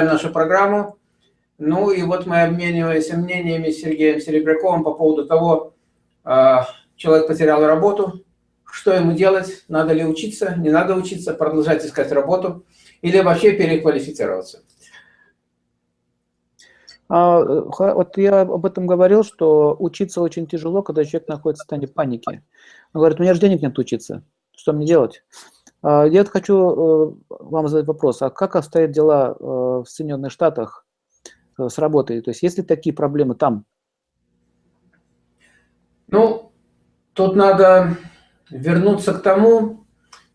продолжаем нашу программу. Ну и вот мы обмениваемся мнениями с Сергеем Серебряковым по поводу того, а, человек потерял работу, что ему делать, надо ли учиться, не надо учиться, продолжать искать работу или вообще переквалифицироваться. А, вот я об этом говорил, что учиться очень тяжело, когда человек находится в состоянии паники. Он говорит, у меня же денег нет учиться, что мне делать? А, я хочу э, вам задать вопрос, а как обстоят дела э, в Соединенных Штатах э, с работой? То есть есть ли такие проблемы там? Ну, тут надо вернуться к тому,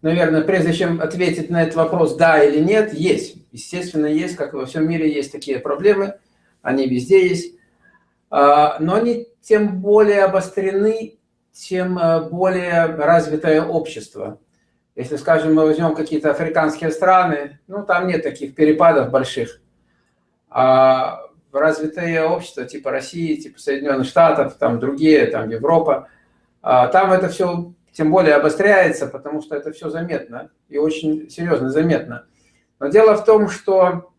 наверное, прежде чем ответить на этот вопрос, да или нет, есть. Естественно, есть, как и во всем мире, есть такие проблемы, они везде есть. А, но они тем более обострены, тем более развитое общество. Если, скажем, мы возьмем какие-то африканские страны, ну, там нет таких перепадов больших. А развитые общества типа России, типа Соединенных Штатов, там другие, там Европа, а там это все тем более обостряется, потому что это все заметно и очень серьезно заметно. Но дело в том, что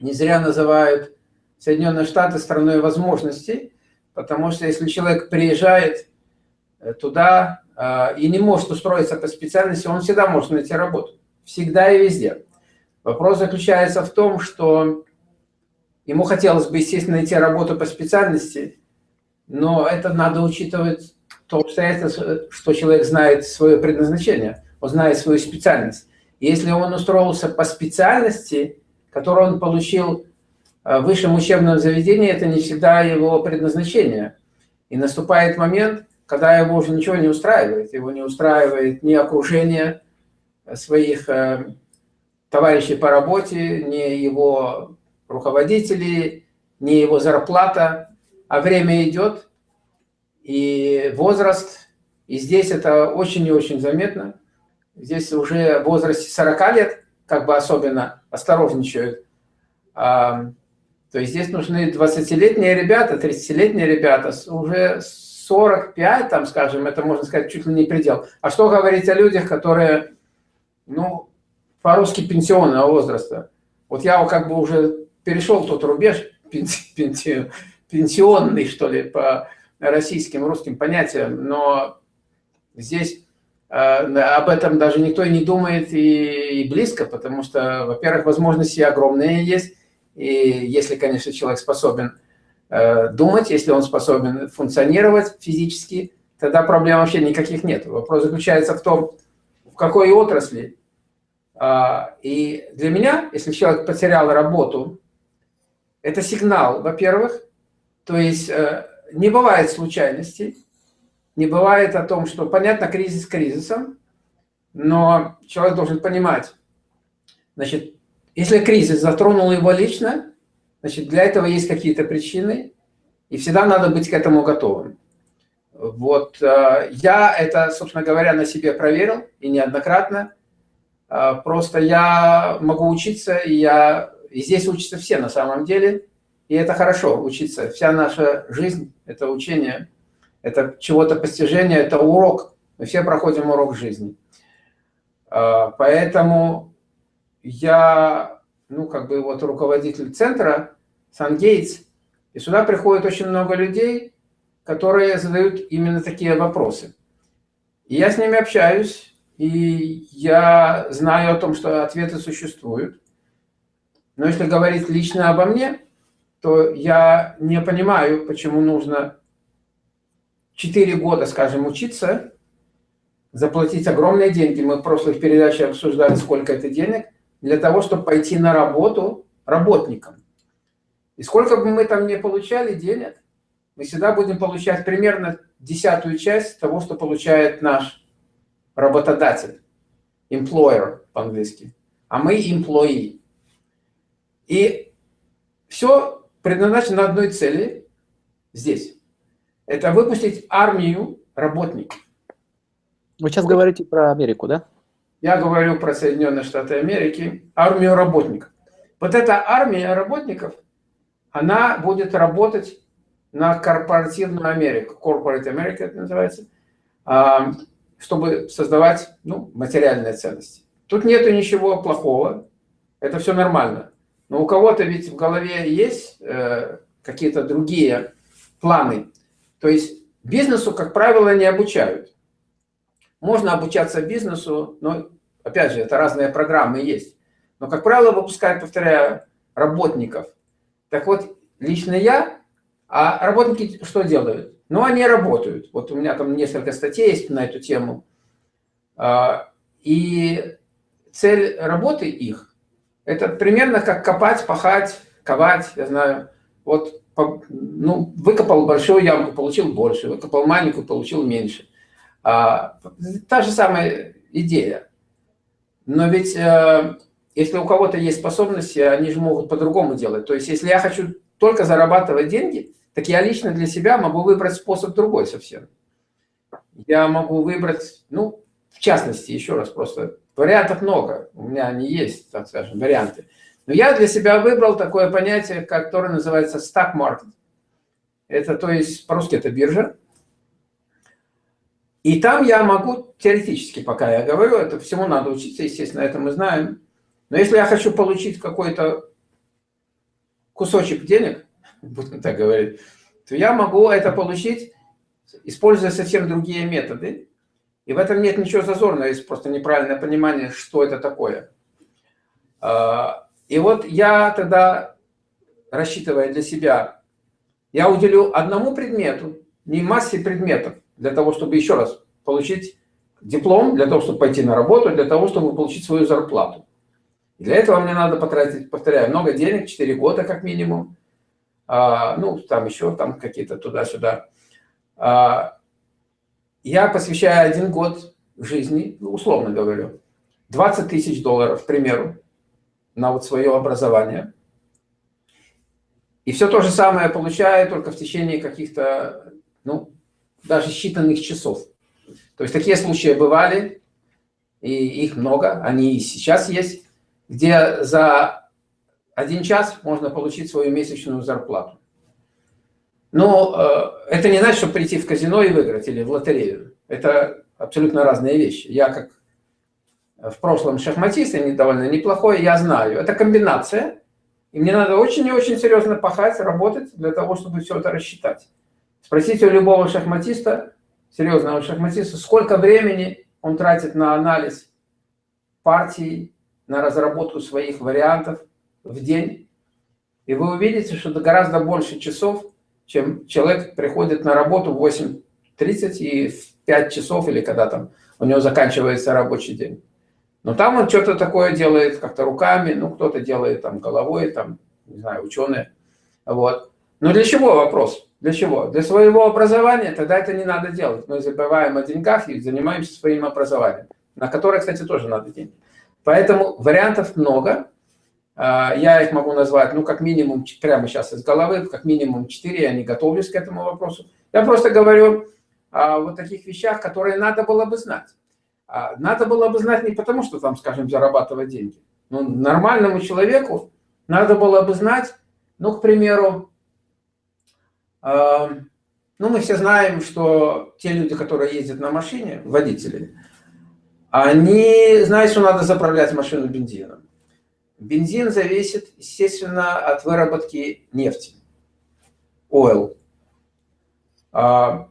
не зря называют Соединенные Штаты страной возможностей, потому что если человек приезжает э, туда, и не может устроиться по специальности, он всегда может найти работу. Всегда и везде. Вопрос заключается в том, что ему хотелось бы, естественно, найти работу по специальности, но это надо учитывать то обстоятельство, что человек знает свое предназначение, он знает свою специальность. Если он устроился по специальности, которую он получил в высшем учебном заведении, это не всегда его предназначение. И наступает момент, когда его уже ничего не устраивает. Его не устраивает ни окружение своих э, товарищей по работе, ни его руководители, ни его зарплата. А время идет, и возраст, и здесь это очень и очень заметно. Здесь уже в возрасте 40 лет как бы особенно осторожничают. А, то есть здесь нужны 20-летние ребята, 30-летние ребята уже 45, там, скажем, это можно сказать чуть ли не предел. А что говорить о людях, которые, ну, по-русски пенсионного возраста? Вот я как бы уже перешел тот рубеж пенси, пенсионный, что ли, по российским, русским понятиям, но здесь э, об этом даже никто и не думает и, и близко, потому что, во-первых, возможности огромные есть, и если, конечно, человек способен думать, если он способен функционировать физически, тогда проблем вообще никаких нет. Вопрос заключается в том, в какой отрасли. А, и для меня, если человек потерял работу, это сигнал, во-первых, то есть э, не бывает случайностей, не бывает о том, что, понятно, кризис кризисом, но человек должен понимать, значит, если кризис затронул его лично, Значит, для этого есть какие-то причины, и всегда надо быть к этому готовым. Вот э, я это, собственно говоря, на себе проверил, и неоднократно. Э, просто я могу учиться, и, я, и здесь учатся все на самом деле, и это хорошо учиться. Вся наша жизнь – это учение, это чего-то постижение, это урок. Мы все проходим урок жизни. Э, поэтому я, ну, как бы вот руководитель центра, Сан-Гейтс, и сюда приходит очень много людей, которые задают именно такие вопросы. И я с ними общаюсь, и я знаю о том, что ответы существуют. Но если говорить лично обо мне, то я не понимаю, почему нужно 4 года, скажем, учиться, заплатить огромные деньги. Мы в прошлых передачах обсуждали, сколько это денег, для того, чтобы пойти на работу работникам. И сколько бы мы там не получали денег, мы всегда будем получать примерно десятую часть того, что получает наш работодатель, employer по-английски, а мы employee. И все предназначено одной цели здесь. Это выпустить армию работников. Вы сейчас говорите про Америку, да? Я говорю про Соединенные Штаты Америки, армию работников. Вот эта армия работников она будет работать на корпоративную Америку, Corporate America это называется, а, чтобы создавать ну, материальные ценности. Тут нету ничего плохого, это все нормально. Но у кого-то ведь в голове есть э, какие-то другие планы. То есть бизнесу, как правило, не обучают. Можно обучаться бизнесу, но, опять же, это разные программы есть. Но, как правило, выпускают, повторяю, работников. Так вот, лично я, а работники что делают? Ну, они работают. Вот у меня там несколько статей есть на эту тему. А, и цель работы их, это примерно как копать, пахать, ковать, я знаю. Вот, ну, выкопал большую ямку, получил больше, выкопал маленькую, получил меньше. А, та же самая идея. Но ведь э, если у кого-то есть способности, они же могут по-другому делать. То есть если я хочу только зарабатывать деньги, так я лично для себя могу выбрать способ другой совсем. Я могу выбрать, ну, в частности, еще раз, просто вариантов много. У меня они есть, так скажем, варианты. Но я для себя выбрал такое понятие, которое называется stock market. Это, то есть, по-русски это биржа. И там я могу, теоретически, пока я говорю, это всему надо учиться, естественно, это мы знаем. Но если я хочу получить какой-то кусочек денег, будем так говорить, то я могу это получить, используя совсем другие методы. И в этом нет ничего зазорного, есть просто неправильное понимание, что это такое. А, и вот я тогда, рассчитывая для себя, я уделю одному предмету, не массе предметов, для того, чтобы еще раз получить диплом, для того, чтобы пойти на работу, для того, чтобы получить свою зарплату. Для этого мне надо потратить, повторяю, много денег, 4 года как минимум. А, ну, там еще там какие-то туда-сюда. А, я посвящаю один год жизни, ну, условно говорю, 20 тысяч долларов, к примеру, на вот свое образование. И все то же самое получаю только в течение каких-то, ну, даже считанных часов. То есть такие случаи бывали, и их много, они и сейчас есть, где за один час можно получить свою месячную зарплату. Но э, это не значит, что прийти в казино и выиграть или в лотерею. Это абсолютно разные вещи. Я как в прошлом шахматист, и довольно неплохой, я знаю. Это комбинация, и мне надо очень и очень серьезно пахать, работать для того, чтобы все это рассчитать. Спросите у любого шахматиста, серьезного шахматиста, сколько времени он тратит на анализ партий, на разработку своих вариантов в день. И вы увидите, что это гораздо больше часов, чем человек приходит на работу в 8.30 и в 5 часов, или когда там у него заканчивается рабочий день. Но там он что-то такое делает как-то руками, ну, кто-то делает там головой, там, не знаю, ученые. Вот. Но для чего вопрос? Для чего? Для своего образования, тогда это не надо делать. Мы забываем о деньгах и занимаемся своим образованием, на которое, кстати, тоже надо деньги. Поэтому вариантов много. А, я их могу назвать, ну, как минимум, прямо сейчас из головы, как минимум 4, я не готовлюсь к этому вопросу. Я просто говорю о вот таких вещах, которые надо было бы знать. А, надо было бы знать не потому, что там, скажем, зарабатывать деньги. Ну, нормальному человеку надо было бы знать, ну, к примеру, э, ну, мы все знаем, что те люди, которые ездят на машине, водители, они знают, что надо заправлять машину бензином. Бензин зависит, естественно, от выработки нефти, oil. А,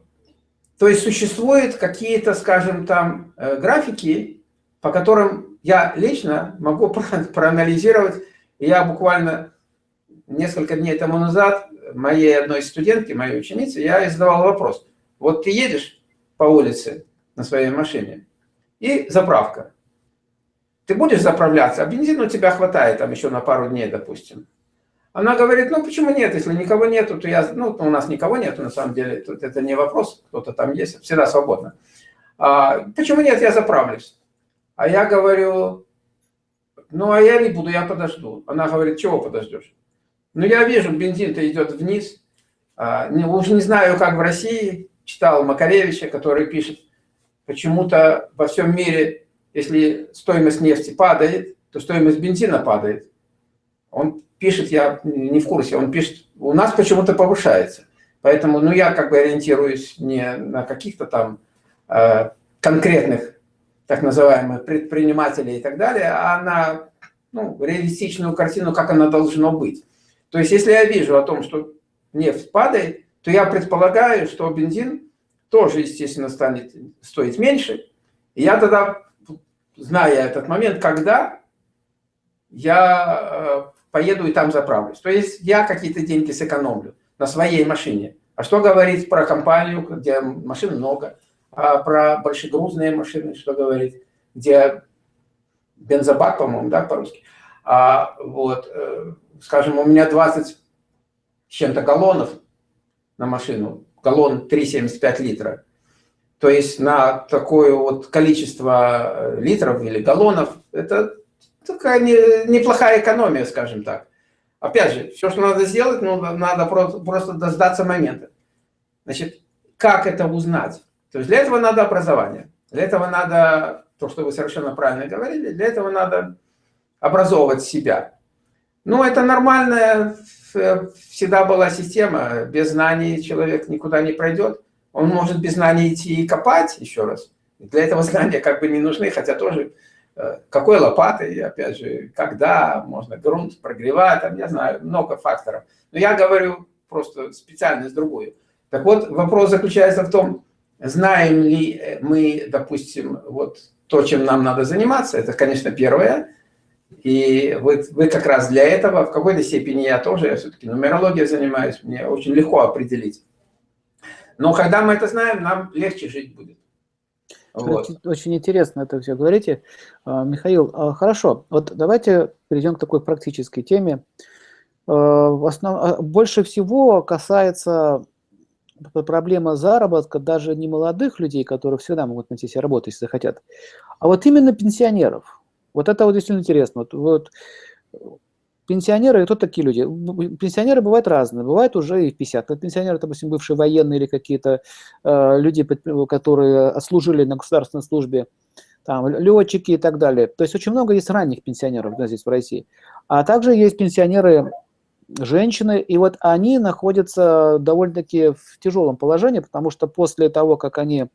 то есть существуют какие-то, скажем, там э, графики, по которым я лично могу проанализировать. Я буквально несколько дней тому назад моей одной студентке, моей ученице, я задавал вопрос. Вот ты едешь по улице на своей машине, и заправка. Ты будешь заправляться, а бензина у тебя хватает там еще на пару дней, допустим. Она говорит, ну почему нет, если никого нету, то я, ну у нас никого нету на самом деле, тут это не вопрос, кто-то там есть, всегда свободно. А, почему нет, я заправлюсь. А я говорю, ну а я не буду, я подожду. Она говорит, чего подождешь? Ну я вижу, бензин-то идет вниз, а, не, уже не знаю, как в России, читал Макаревича, который пишет, Почему-то во всем мире, если стоимость нефти падает, то стоимость бензина падает. Он пишет, я не в курсе, он пишет, у нас почему-то повышается. Поэтому, ну, я как бы ориентируюсь не на каких-то там э, конкретных, так называемых, предпринимателей и так далее, а на ну, реалистичную картину, как она должно быть. То есть, если я вижу о том, что нефть падает, то я предполагаю, что бензин тоже, естественно, станет стоить меньше. И я тогда, зная этот момент, когда я э, поеду и там заправлюсь. То есть я какие-то деньги сэкономлю на своей машине. А что говорить про компанию, где машин много, а про большегрузные машины, что говорить, где бензобак, по-моему, да, по-русски. А, вот, э, скажем, у меня 20 с чем-то галлонов на машину, галлон 3,75 литра. То есть на такое вот количество литров или галлонов, это такая не, неплохая экономия, скажем так. Опять же, все, что надо сделать, ну, надо просто, просто дождаться момента. Значит, как это узнать? То есть для этого надо образование. Для этого надо, то, что вы совершенно правильно говорили, для этого надо образовывать себя. Ну, это нормальная всегда была система. Без знаний человек никуда не пройдет. Он может без знаний идти и копать, еще раз. Для этого знания как бы не нужны, хотя тоже э, какой лопатой, опять же, когда можно грунт прогревать, там, я знаю, много факторов. Но я говорю просто специальность другую. Так вот, вопрос заключается в том, знаем ли мы, допустим, вот то, чем нам надо заниматься, это, конечно, первое. И вы, вы как раз для этого, в какой-то степени я тоже, я все-таки нумерологией занимаюсь, мне очень легко определить. Но когда мы это знаем, нам легче жить будет. Вот. Очень интересно это все говорите. А, Михаил, а, хорошо, вот давайте перейдем к такой практической теме. А, основ... Больше всего касается проблема заработка даже не молодых людей, которые всегда могут найти себе работу, если захотят, а вот именно пенсионеров. Вот это вот действительно интересно. Вот, вот пенсионеры, кто такие люди? Пенсионеры бывают разные, бывают уже и в 50 лет пенсионеры, допустим, бывшие военные или какие-то э, люди, которые служили на государственной службе, там, летчики и так далее. То есть очень много есть ранних пенсионеров да, здесь в России. А также есть пенсионеры женщины, и вот они находятся довольно-таки в тяжелом положении, потому что после того, как они,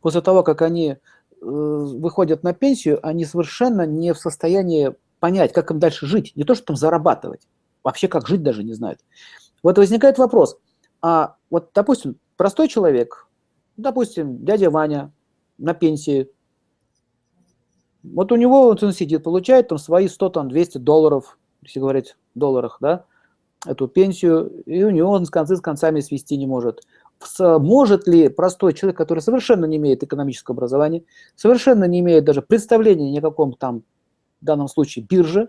после того, как они выходят на пенсию, они совершенно не в состоянии понять, как им дальше жить, не то, что там зарабатывать, вообще как жить даже не знают. Вот возникает вопрос, а вот, допустим, простой человек, допустим, дядя Ваня на пенсии, вот у него вот он сидит, получает там свои 100, там, 200 долларов, если говорить в долларах, да, эту пенсию, и у него он с концы с концами свести не может. Может ли простой человек, который совершенно не имеет экономического образования, совершенно не имеет даже представления ни о каком там, в данном случае, бирже,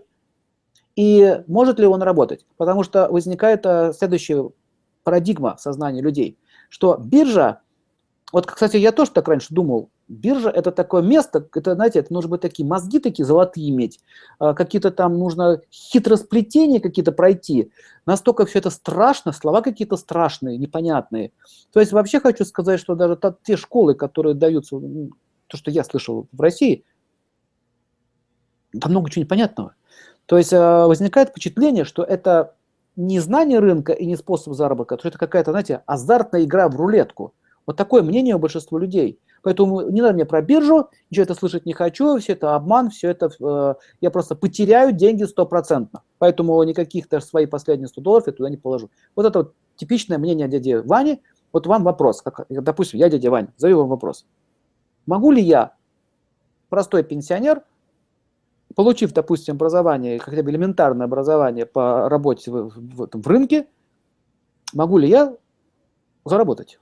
и может ли он работать? Потому что возникает э, следующая парадигма сознания людей, что биржа, вот, кстати, я тоже так раньше думал, Биржа – это такое место, это, знаете, это нужно быть такие мозги такие золотые иметь, а, какие-то там нужно хитросплетения какие-то пройти. Настолько все это страшно, слова какие-то страшные, непонятные. То есть вообще хочу сказать, что даже те школы, которые даются, то, что я слышал в России, там много чего непонятного. То есть а, возникает впечатление, что это не знание рынка и не способ заработка, что это какая-то, знаете, азартная игра в рулетку. Вот такое мнение у большинства людей – Поэтому не надо мне про биржу, ничего это слышать не хочу, все это обман, все это, э, я просто потеряю деньги стопроцентно. Поэтому никаких даже свои последние 100 долларов я туда не положу. Вот это вот типичное мнение дяди Вани. Вот вам вопрос, как, допустим, я дядя Ваня, задаю вам вопрос. Могу ли я, простой пенсионер, получив, допустим, образование, хотя бы элементарное образование по работе в, в, в, в рынке, могу ли я заработать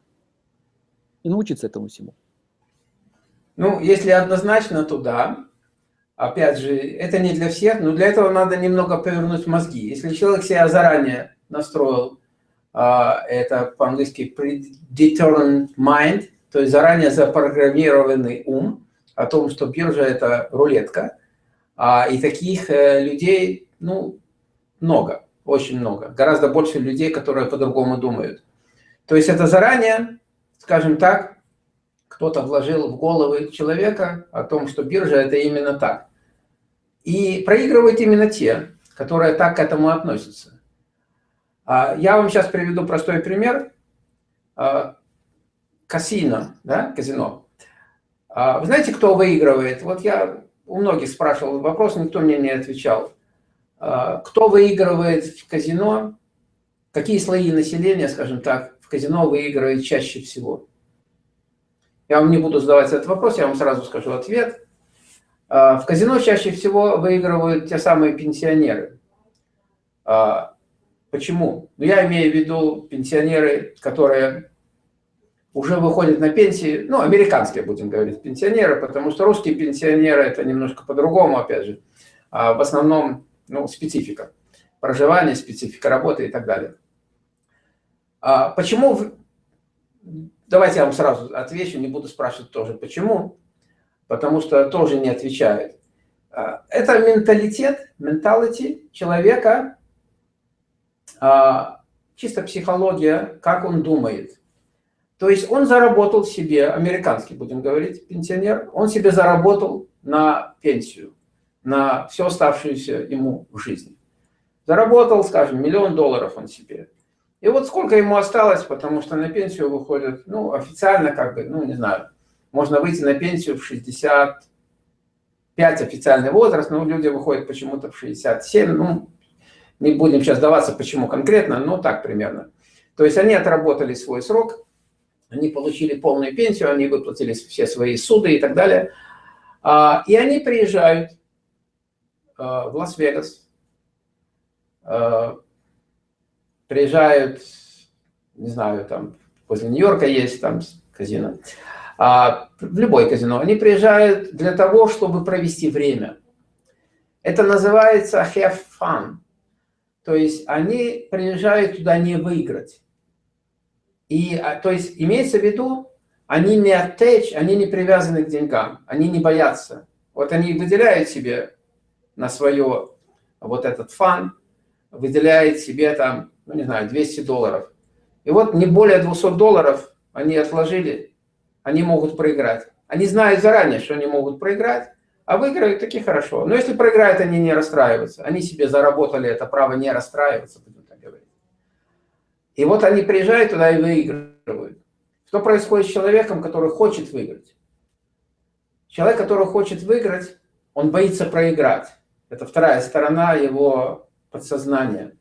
и научиться этому всему? Ну, если однозначно, то да. Опять же, это не для всех, но для этого надо немного повернуть мозги. Если человек себя заранее настроил, а, это по-английски predetermined mind, то есть заранее запрограммированный ум о том, что биржа – это рулетка. А, и таких э, людей, ну, много, очень много. Гораздо больше людей, которые по-другому думают. То есть это заранее, скажем так, кто-то вложил в головы человека о том, что биржа – это именно так. И проигрывают именно те, которые так к этому относятся. А, я вам сейчас приведу простой пример. А, казино, да, казино. А, вы знаете, кто выигрывает? Вот я у многих спрашивал вопрос, никто мне не отвечал. Кто выигрывает в казино? Какие слои населения, скажем так, в казино выигрывает чаще всего? Я вам не буду задавать этот вопрос, я вам сразу скажу ответ. А, в казино чаще всего выигрывают те самые пенсионеры. А, почему? Ну, я имею в виду пенсионеры, которые уже выходят на пенсии, ну, американские, будем говорить, пенсионеры, потому что русские пенсионеры – это немножко по-другому, опять же. А в основном, ну, специфика проживания, специфика работы и так далее. Почему? Давайте я вам сразу отвечу, не буду спрашивать тоже почему, потому что тоже не отвечают. А, это менталитет, менталити человека, а, чисто психология, как он думает. То есть он заработал себе, американский будем говорить, пенсионер, он себе заработал на пенсию, на все оставшуюся ему в жизни. Заработал, скажем, миллион долларов он себе. И вот сколько ему осталось, потому что на пенсию выходит, ну, официально как бы, ну, не знаю, можно выйти на пенсию в 65 официальный возраст, но люди выходят почему-то в 67, ну, не будем сейчас даваться, почему конкретно, но так примерно. То есть они отработали свой срок, они получили полную пенсию, они выплатили все свои суды и так далее. А, и они приезжают а, в Лас-Вегас, а, приезжают, не знаю, там возле Нью-Йорка есть там казино, в любой казино, они приезжают для того, чтобы провести время. Это называется have fun. То есть они приезжают туда не выиграть. И, а, то есть, имеется в виду, они не attach, они не привязаны к деньгам, они не боятся. Вот они выделяют себе на свое вот этот фан, выделяет себе там, ну не знаю, 200 долларов. И вот не более 200 долларов они отложили, они могут проиграть. Они знают заранее, что они могут проиграть, а выиграют таки хорошо. Но если проиграют, они не расстраиваются. Они себе заработали это право не расстраиваться, и вот они приезжают туда и выигрывают. Что происходит с человеком, который хочет выиграть? Человек, который хочет выиграть, он боится проиграть. Это вторая сторона его подсознания.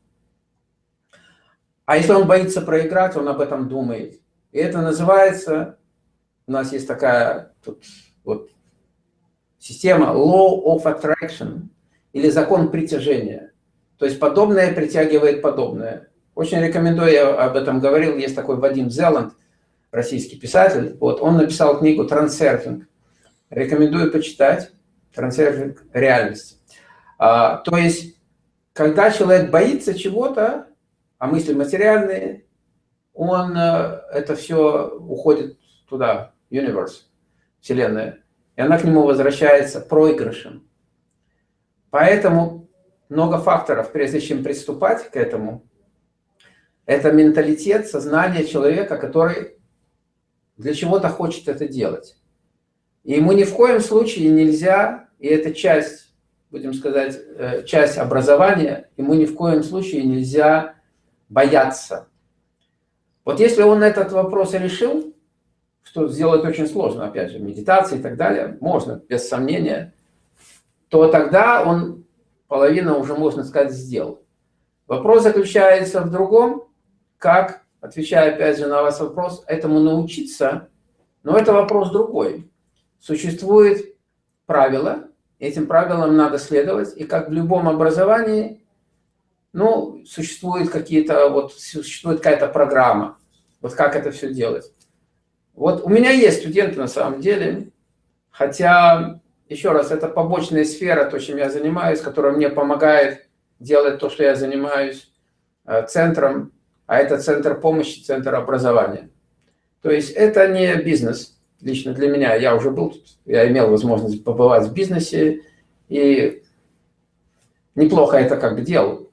А если он боится проиграть, он об этом думает. И это называется, у нас есть такая тут вот система Law of Attraction, или закон притяжения. То есть подобное притягивает подобное. Очень рекомендую, я об этом говорил, есть такой Вадим Зеланд, российский писатель, вот, он написал книгу «Трансерфинг». Рекомендую почитать «Трансерфинг реальности». А, то есть, когда человек боится чего-то, а мысли материальные, он, э, это все уходит туда, universe, Вселенная, и она к нему возвращается проигрышем. Поэтому много факторов, прежде чем приступать к этому, это менталитет, сознание человека, который для чего-то хочет это делать. И ему ни в коем случае нельзя, и это часть, будем сказать, э, часть образования, ему ни в коем случае нельзя бояться. Вот если он этот вопрос решил, что сделать очень сложно, опять же, медитация и так далее, можно, без сомнения, то тогда он половину уже, можно сказать, сделал. Вопрос заключается в другом, как, отвечая опять же на ваш вопрос, этому научиться, но это вопрос другой. Существует правило, этим правилам надо следовать, и как в любом образовании, ну, существует какие-то, вот, существует какая-то программа, вот как это все делать. Вот у меня есть студенты на самом деле, хотя, еще раз, это побочная сфера, то, чем я занимаюсь, которая мне помогает делать то, что я занимаюсь э, центром а это центр помощи, центр образования. То есть это не бизнес, лично для меня. Я уже был я имел возможность побывать в бизнесе, и неплохо это как бы делал.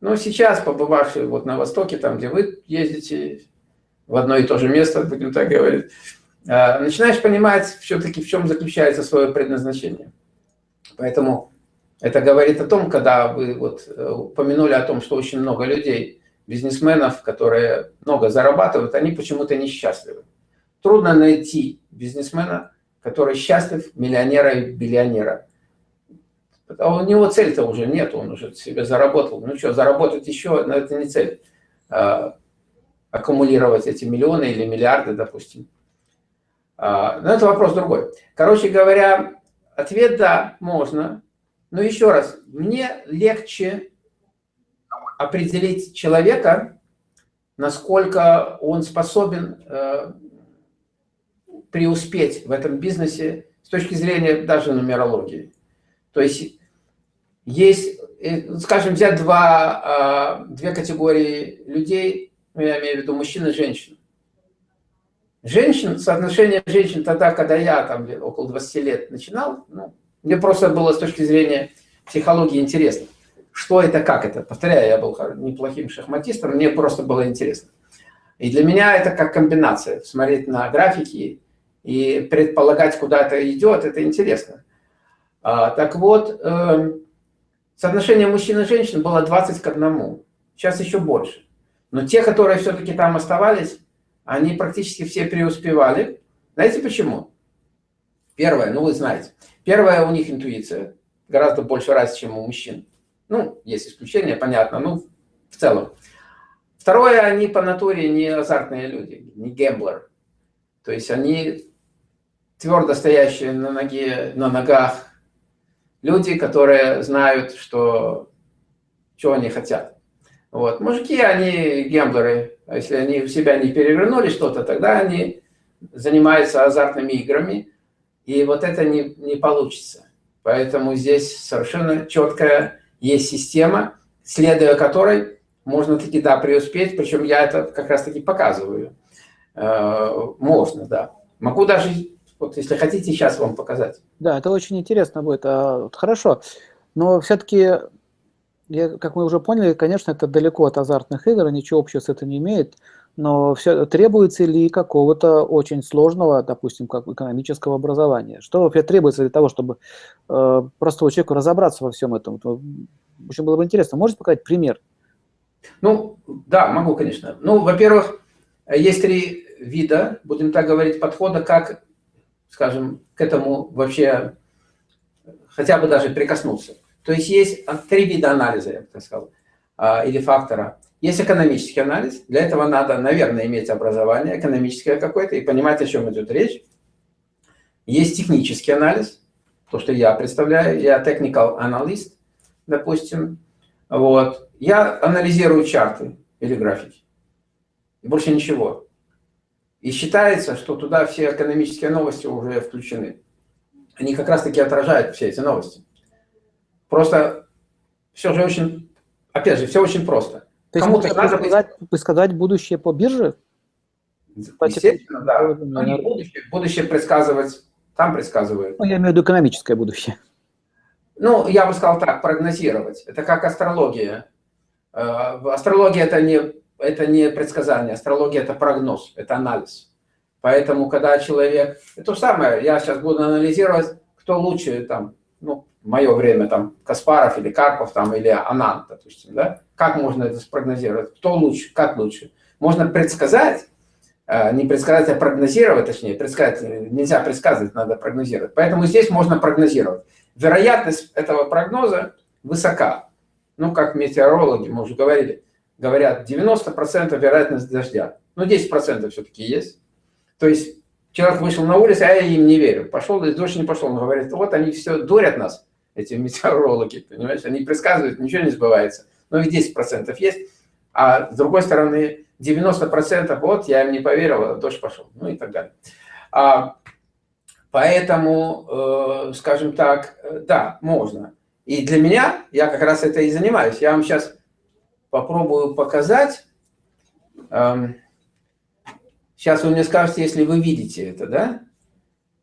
Но сейчас, побывавший вот на Востоке, там, где вы ездите, в одно и то же место, будем так говорить, а, начинаешь понимать все-таки, в чем заключается свое предназначение. Поэтому это говорит о том, когда вы вот э, упомянули о том, что очень много людей бизнесменов, которые много зарабатывают, они почему-то несчастливы. Трудно найти бизнесмена, который счастлив, миллионера и биллионера. А у него цель-то уже нет, он уже себе заработал. Ну что, заработать еще, но это не цель. А, аккумулировать эти миллионы или миллиарды, допустим. А, но это вопрос другой. Короче говоря, ответ «да», можно. Но еще раз, мне легче определить человека, насколько он способен э, преуспеть в этом бизнесе с точки зрения даже нумерологии. То есть есть, э, скажем, взять два, а, две категории людей, ну, я имею в виду мужчин и женщин. Женщин, соотношение женщин тогда, когда я там около 20 лет начинал, ну, мне просто было с точки зрения психологии интересно. Что это, как это? Повторяю, я был неплохим шахматистом, мне просто было интересно. И для меня это как комбинация. Смотреть на графики и предполагать, куда это идет, это интересно. А, так вот, э, соотношение мужчин и женщин было 20 к 1. Сейчас еще больше. Но те, которые все-таки там оставались, они практически все преуспевали. Знаете почему? Первое, ну вы знаете. Первое, у них интуиция. Гораздо больше раз, чем у мужчин. Ну, есть исключения, понятно, ну, в целом. Второе, они по натуре не азартные люди, не гемблер. То есть они твердо стоящие на, ноге, на ногах люди, которые знают, что, что они хотят. Вот. Мужики, они гемблеры. А если они у себя не перевернули что-то, тогда они занимаются азартными играми, и вот это не, не получится. Поэтому здесь совершенно четкая есть система, следуя которой можно таки, да, преуспеть, причем я это как раз таки показываю. Э, можно, да. Могу даже вот если хотите, сейчас вам показать. Да, это очень интересно будет. А, хорошо, но все-таки, как мы уже поняли, конечно, это далеко от азартных игр, ничего общего с этим не имеет, но все, требуется ли какого-то очень сложного, допустим, как экономического образования? Что вообще требуется для того, чтобы э, простому человеку разобраться во всем этом? Очень было бы интересно. Можете показать пример? Ну, да, могу, конечно. Ну, во-первых, есть три вида, будем так говорить, подхода, как скажем, к этому вообще хотя бы даже прикоснуться. То есть есть три вида анализа, я бы так сказал, а, или фактора. Есть экономический анализ, для этого надо, наверное, иметь образование экономическое какое-то и понимать, о чем идет речь. Есть технический анализ, то, что я представляю, я technical analyst, допустим. Вот. Я анализирую чарты или графики. И больше ничего. И считается, что туда все экономические новости уже включены. Они как раз-таки отражают все эти новости. Просто все же очень, опять же, все очень просто. То есть Кому-то надо предсказать, предсказать будущее по бирже? Естественно, да. Но не будущее, будущее предсказывать, там предсказывают. Ну, я имею в виду экономическое будущее. Ну, я бы сказал так, прогнозировать. Это как астрология. Э, астрология – это не это не предсказание, астрология – это прогноз, это анализ. Поэтому, когда человек... Это то самое, я сейчас буду анализировать, кто лучше, там, ну, в мое время, там, Каспаров или Карпов, там, или Анан, допустим, да? Как можно это спрогнозировать? Кто лучше, как лучше? Можно предсказать, э, не предсказать, а прогнозировать, точнее, предсказать, нельзя предсказывать, надо прогнозировать. Поэтому здесь можно прогнозировать. Вероятность этого прогноза высока. Ну, как метеорологи, мы уже говорили, говорят, 90% вероятность дождя. Ну, 10% все-таки есть. То есть человек вышел на улицу, а я им не верю. Пошел, дождь не пошел. Он говорит, вот они все дурят нас, эти метеорологи, понимаешь? Они предсказывают, ничего не сбывается. Но и 10% есть. А с другой стороны, 90% вот, я им не поверил, а дождь пошел. Ну и так далее. А, поэтому, э, скажем так, э, да, можно. И для меня, я как раз это и занимаюсь. Я вам сейчас попробую показать. Сейчас вы мне скажете, если вы видите это, да?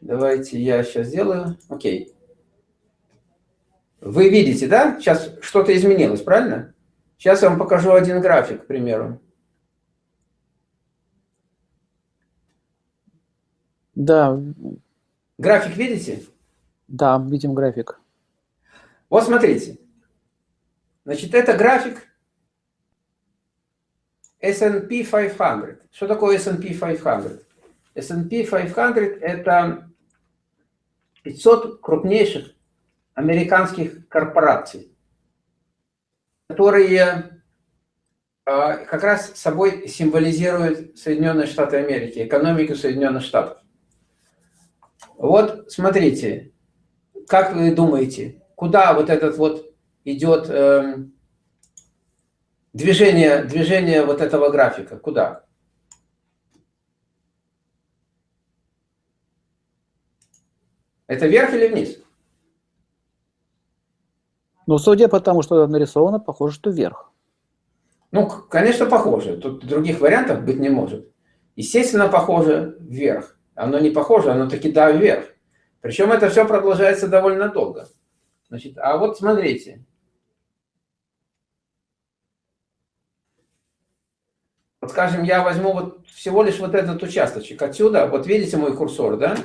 Давайте я сейчас сделаю. Окей. Вы видите, да? Сейчас что-то изменилось, правильно? Сейчас я вам покажу один график, к примеру. Да. График видите? Да, видим график. Вот смотрите. Значит, это график S&P 500. Что такое S&P 500? S&P 500 – это 500 крупнейших американских корпораций, которые а, как раз собой символизируют Соединенные Штаты Америки, экономику Соединенных Штатов. Вот смотрите, как вы думаете, куда вот этот вот идет э, движение, движение вот этого графика, куда? Это вверх или вниз? Ну, судя по тому, что нарисовано, похоже, что вверх. Ну, конечно, похоже. Тут других вариантов быть не может. Естественно, похоже вверх. Оно не похоже, оно таки да, вверх. Причем это все продолжается довольно долго. Значит, а вот смотрите. Вот скажем, я возьму вот всего лишь вот этот участочек отсюда. Вот видите мой курсор, да?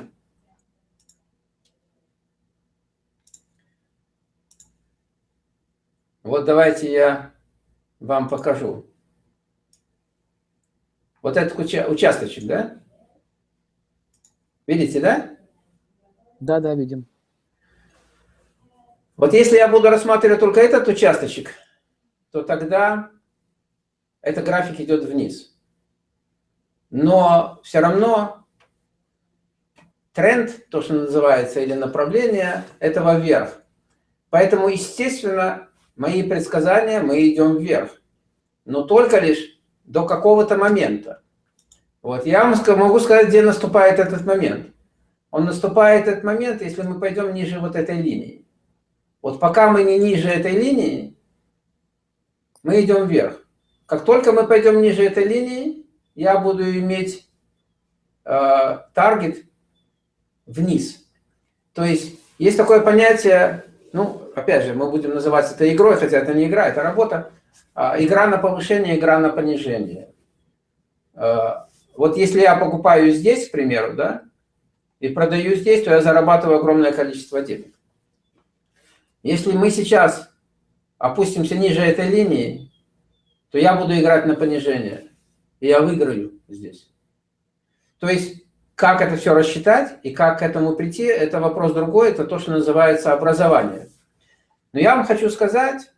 Вот давайте я вам покажу. Вот этот уча участочек, да? Видите, да? Да, да, видим. Вот если я буду рассматривать только этот участочек, то тогда этот график идет вниз. Но все равно тренд, то, что называется, или направление, этого вверх. Поэтому, естественно, мои предсказания, мы идем вверх. Но только лишь до какого-то момента. Вот я вам могу сказать, где наступает этот момент. Он наступает этот момент, если мы пойдем ниже вот этой линии. Вот пока мы не ниже этой линии, мы идем вверх. Как только мы пойдем ниже этой линии, я буду иметь э, таргет вниз. То есть есть такое понятие ну, опять же, мы будем называть это игрой, хотя это не игра, это работа. А, игра на повышение, игра на понижение. А, вот если я покупаю здесь, к примеру, да, и продаю здесь, то я зарабатываю огромное количество денег. Если мы сейчас опустимся ниже этой линии, то я буду играть на понижение, и я выиграю здесь. То есть как это все рассчитать и как к этому прийти, это вопрос другой, это то, что называется образование. Но я вам хочу сказать,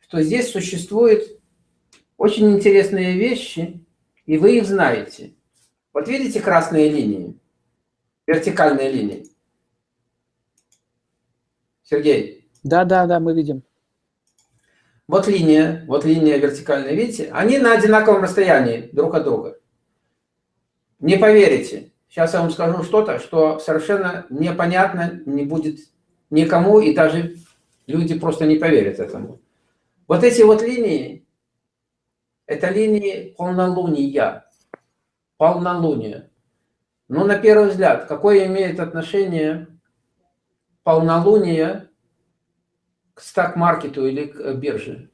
что здесь существуют очень интересные вещи, и вы их знаете. Вот видите красные линии, вертикальные линии? Сергей? Да, да, да, мы видим. Вот линия, вот линия вертикальная, видите? Они на одинаковом расстоянии друг от друга. Не поверите. Сейчас я вам скажу что-то, что совершенно непонятно не будет никому, и даже люди просто не поверят этому. Вот эти вот линии, это линии полнолуния. Полнолуние. Ну, на первый взгляд, какое имеет отношение полнолуние к стак-маркету или к бирже?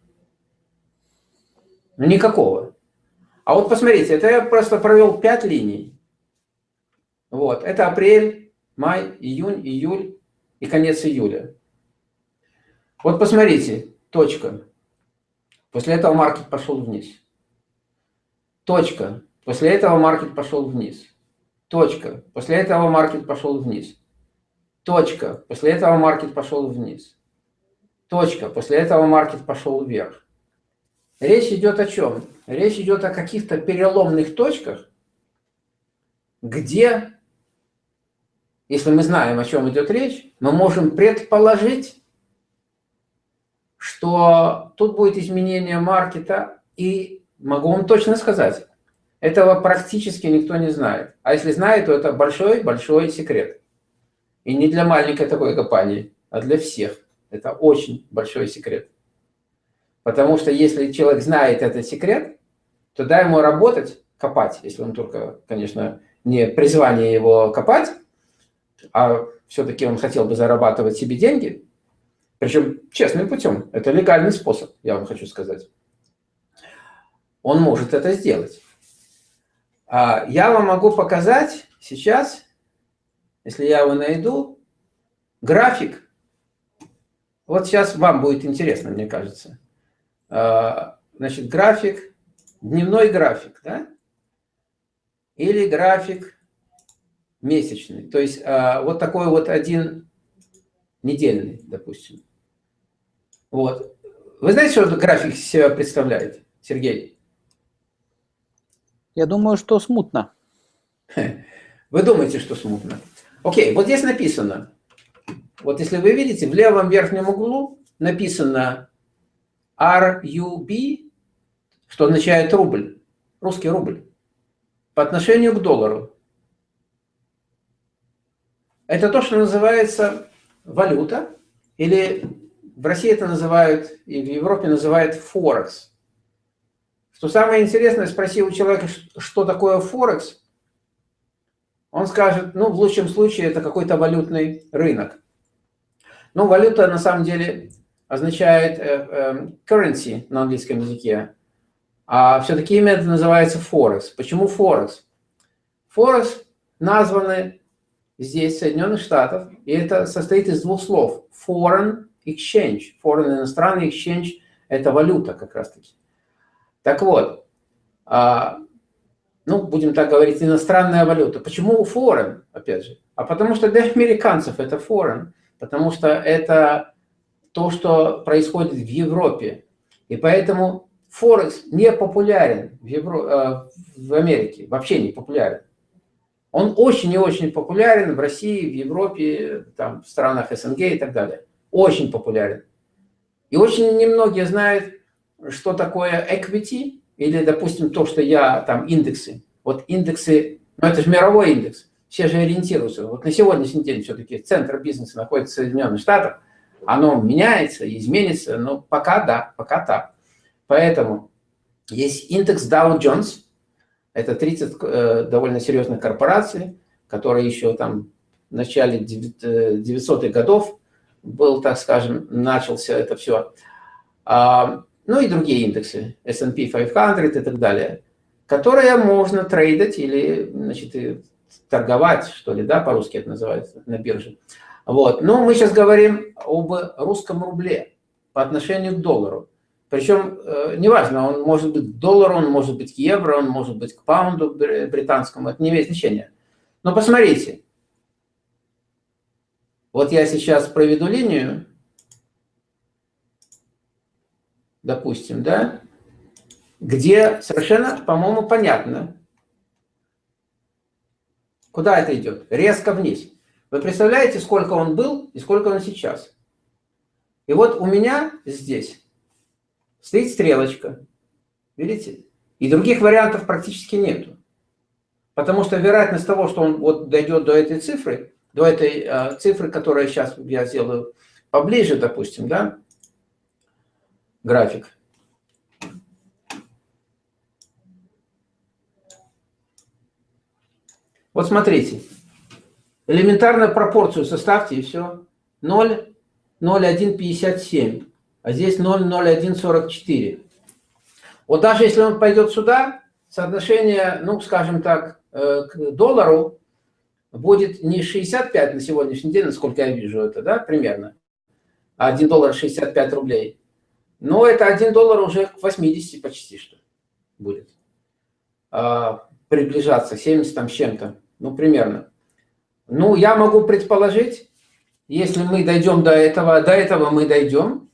Никакого. А вот посмотрите, это я просто провел 5 линий. Вот, это апрель, май, июнь, июль и конец июля. Вот посмотрите, точка. После этого маркет пошел вниз. Точка. После этого маркет пошел вниз. Точка. После этого маркет пошел вниз. Точка. После этого маркет пошел вниз. Точка. После этого маркет пошел вверх. Речь идет о чем? Речь идет о каких-то переломных точках, где, если мы знаем, о чем идет речь, мы можем предположить, что тут будет изменение маркета, и могу вам точно сказать, этого практически никто не знает. А если знает, то это большой-большой секрет. И не для маленькой такой компании, а для всех. Это очень большой секрет. Потому что если человек знает этот секрет, то дай ему работать, копать, если он только, конечно, не призвание его копать, а все-таки он хотел бы зарабатывать себе деньги, причем честным путем, это легальный способ, я вам хочу сказать. Он может это сделать. А я вам могу показать сейчас, если я его найду, график. Вот сейчас вам будет интересно, мне кажется. А, значит, график, дневной график, да? Или график месячный. То есть а, вот такой вот один недельный, допустим. Вот. Вы знаете, что этот график себя представляет, Сергей? Я думаю, что смутно. Вы думаете, что смутно? Окей, вот здесь написано. Вот если вы видите, в левом верхнем углу написано RUB, что означает рубль, русский рубль, по отношению к доллару. Это то, что называется валюта, или в России это называют, и в Европе называют Форекс. Что самое интересное, спроси у человека, что такое Форекс, он скажет, ну, в лучшем случае, это какой-то валютный рынок. Ну, валюта на самом деле означает э, э, currency на английском языке, а все-таки имя это называется Форекс. Почему Форекс? Форекс названы здесь, Соединенных Штатов, и это состоит из двух слов. Foreign exchange. Foreign иностранный exchange – это валюта как раз-таки. Так вот, а, ну, будем так говорить, иностранная валюта. Почему foreign, опять же? А потому что для американцев это foreign, потому что это то, что происходит в Европе. И поэтому Форекс не популярен в, Евро... Э, в Америке, вообще не популярен. Он очень и очень популярен в России, в Европе, там, в странах СНГ и так далее. Очень популярен. И очень немногие знают, что такое equity, или, допустим, то, что я, там, индексы. Вот индексы, ну, это же мировой индекс. Все же ориентируются. Вот на сегодняшний день все-таки центр бизнеса находится в Соединенных Штатах. Оно меняется, изменится, но пока да, пока так. Поэтому есть индекс Dow Jones, это 30 э, довольно серьезных корпораций, которые еще там в начале 900-х годов был, так скажем, начался это все. А, ну и другие индексы, S&P 500 и так далее, которые можно трейдить или значит, торговать, что ли, да, по-русски это называется, на бирже. Вот. Но мы сейчас говорим об русском рубле по отношению к доллару. Причем, э, неважно, он может быть к доллару, он может быть к евро, он может быть к паунду британскому, это не имеет значения. Но посмотрите, вот я сейчас проведу линию, допустим, да, где совершенно, по-моему, понятно, куда это идет. Резко вниз. Вы представляете, сколько он был и сколько он сейчас? И вот у меня здесь стоит стрелочка. Видите? И других вариантов практически нету. Потому что вероятность того, что он вот дойдет до этой цифры, до этой э, цифры, которая сейчас я сделаю поближе, допустим, да, график. Вот смотрите, элементарную пропорцию составьте и все. 0, 0,157 а здесь 0,0144. Вот даже если он пойдет сюда, соотношение, ну, скажем так, э, к доллару будет не 65 на сегодняшний день, насколько я вижу это, да, примерно, а 1 доллар 65 рублей. Но это 1 доллар уже к 80 почти что будет. А, приближаться, 70 там с чем-то, ну, примерно. Ну, я могу предположить, если мы дойдем до этого, до этого мы дойдем,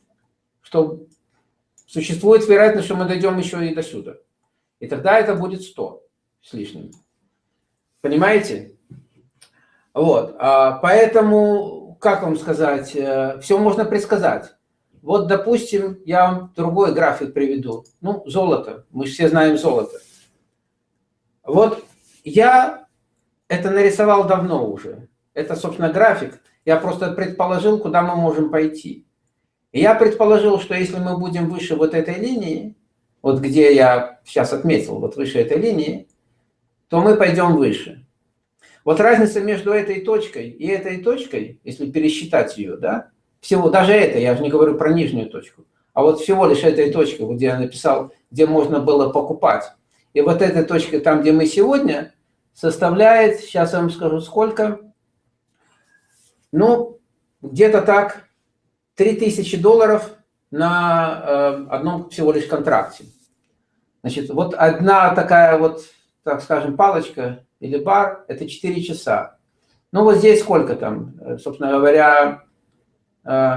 что существует вероятность, что мы дойдем еще и до сюда. И тогда это будет 100 с лишним. Понимаете? Вот. А поэтому, как вам сказать, э, все можно предсказать. Вот, допустим, я вам другой график приведу. Ну, золото. Мы все знаем золото. Вот я это нарисовал давно уже. Это, собственно, график. Я просто предположил, куда мы можем пойти. И я предположил, что если мы будем выше вот этой линии, вот где я сейчас отметил, вот выше этой линии, то мы пойдем выше. Вот разница между этой точкой и этой точкой, если пересчитать ее, да, всего, даже это, я же не говорю про нижнюю точку, а вот всего лишь этой точкой, вот где я написал, где можно было покупать. И вот эта точка, там, где мы сегодня, составляет, сейчас я вам скажу, сколько, ну, где-то так, 3000 долларов на э, одном всего лишь контракте. Значит, вот одна такая вот, так скажем, палочка или бар – это 4 часа. Ну, вот здесь сколько там, э, собственно говоря, э,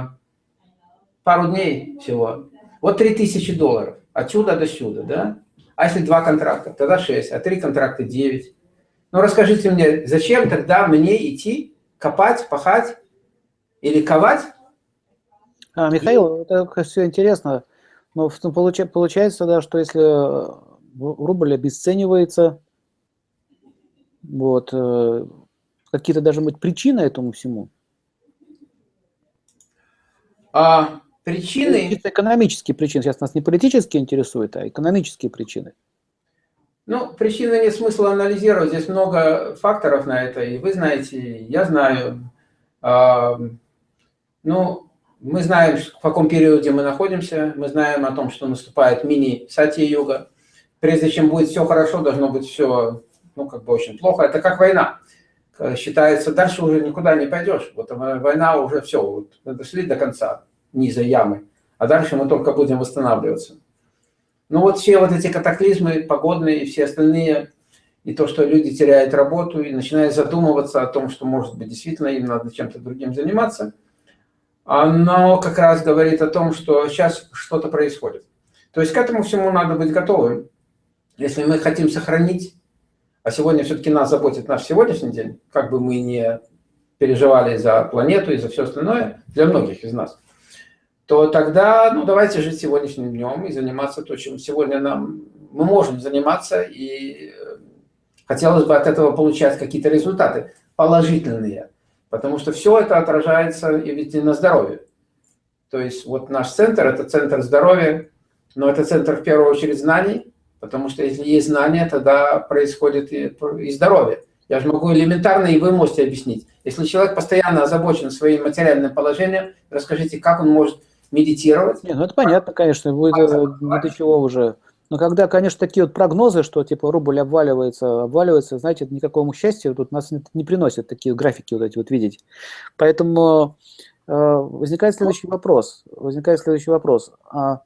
пару дней всего. Вот 3000 долларов. Отсюда до сюда, да? А если два контракта, тогда 6, а три контракта 9. Ну, расскажите мне, зачем тогда мне идти копать, пахать или ковать? А, Михаил, это все интересно. Но получается, да, что если рубль обесценивается, вот, э, какие-то даже быть причины этому всему? А, причины... Экономические причины. Сейчас нас не политические интересуют, а экономические причины. Ну, причины нет смысла анализировать. Здесь много факторов на это. И вы знаете, я знаю. А, ну, мы знаем, в каком периоде мы находимся. Мы знаем о том, что наступает мини-сати-юга. Прежде чем будет все хорошо, должно быть все, ну, как бы очень плохо. Это как война. Считается, дальше уже никуда не пойдешь. Вот война уже все, вот, дошли до конца низа ямы. А дальше мы только будем восстанавливаться. Ну вот все вот эти катаклизмы погодные и все остальные, и то, что люди теряют работу и начинают задумываться о том, что, может быть, действительно им надо чем-то другим заниматься, оно как раз говорит о том, что сейчас что-то происходит. То есть к этому всему надо быть готовым. Если мы хотим сохранить, а сегодня все-таки нас заботит наш сегодняшний день, как бы мы не переживали за планету и за все остальное, для многих из нас, то тогда, ну, давайте жить сегодняшним днем и заниматься то, чем сегодня нам мы можем заниматься, и э, хотелось бы от этого получать какие-то результаты положительные, потому что все это отражается и ведь и на здоровье. То есть вот наш центр – это центр здоровья, но это центр в первую очередь знаний, потому что если есть знания, тогда происходит и, и здоровье. Я же могу элементарно, и вы можете объяснить. Если человек постоянно озабочен своим материальным положением, расскажите, как он может медитировать. Нет, ну это понятно, конечно, будет ни до чего уже. Но когда, конечно, такие вот прогнозы, что типа рубль обваливается, обваливается, знаете, никакому счастью тут нас не приносят такие графики вот эти вот видеть. Поэтому э, возникает следующий вопрос. Возникает следующий вопрос. А,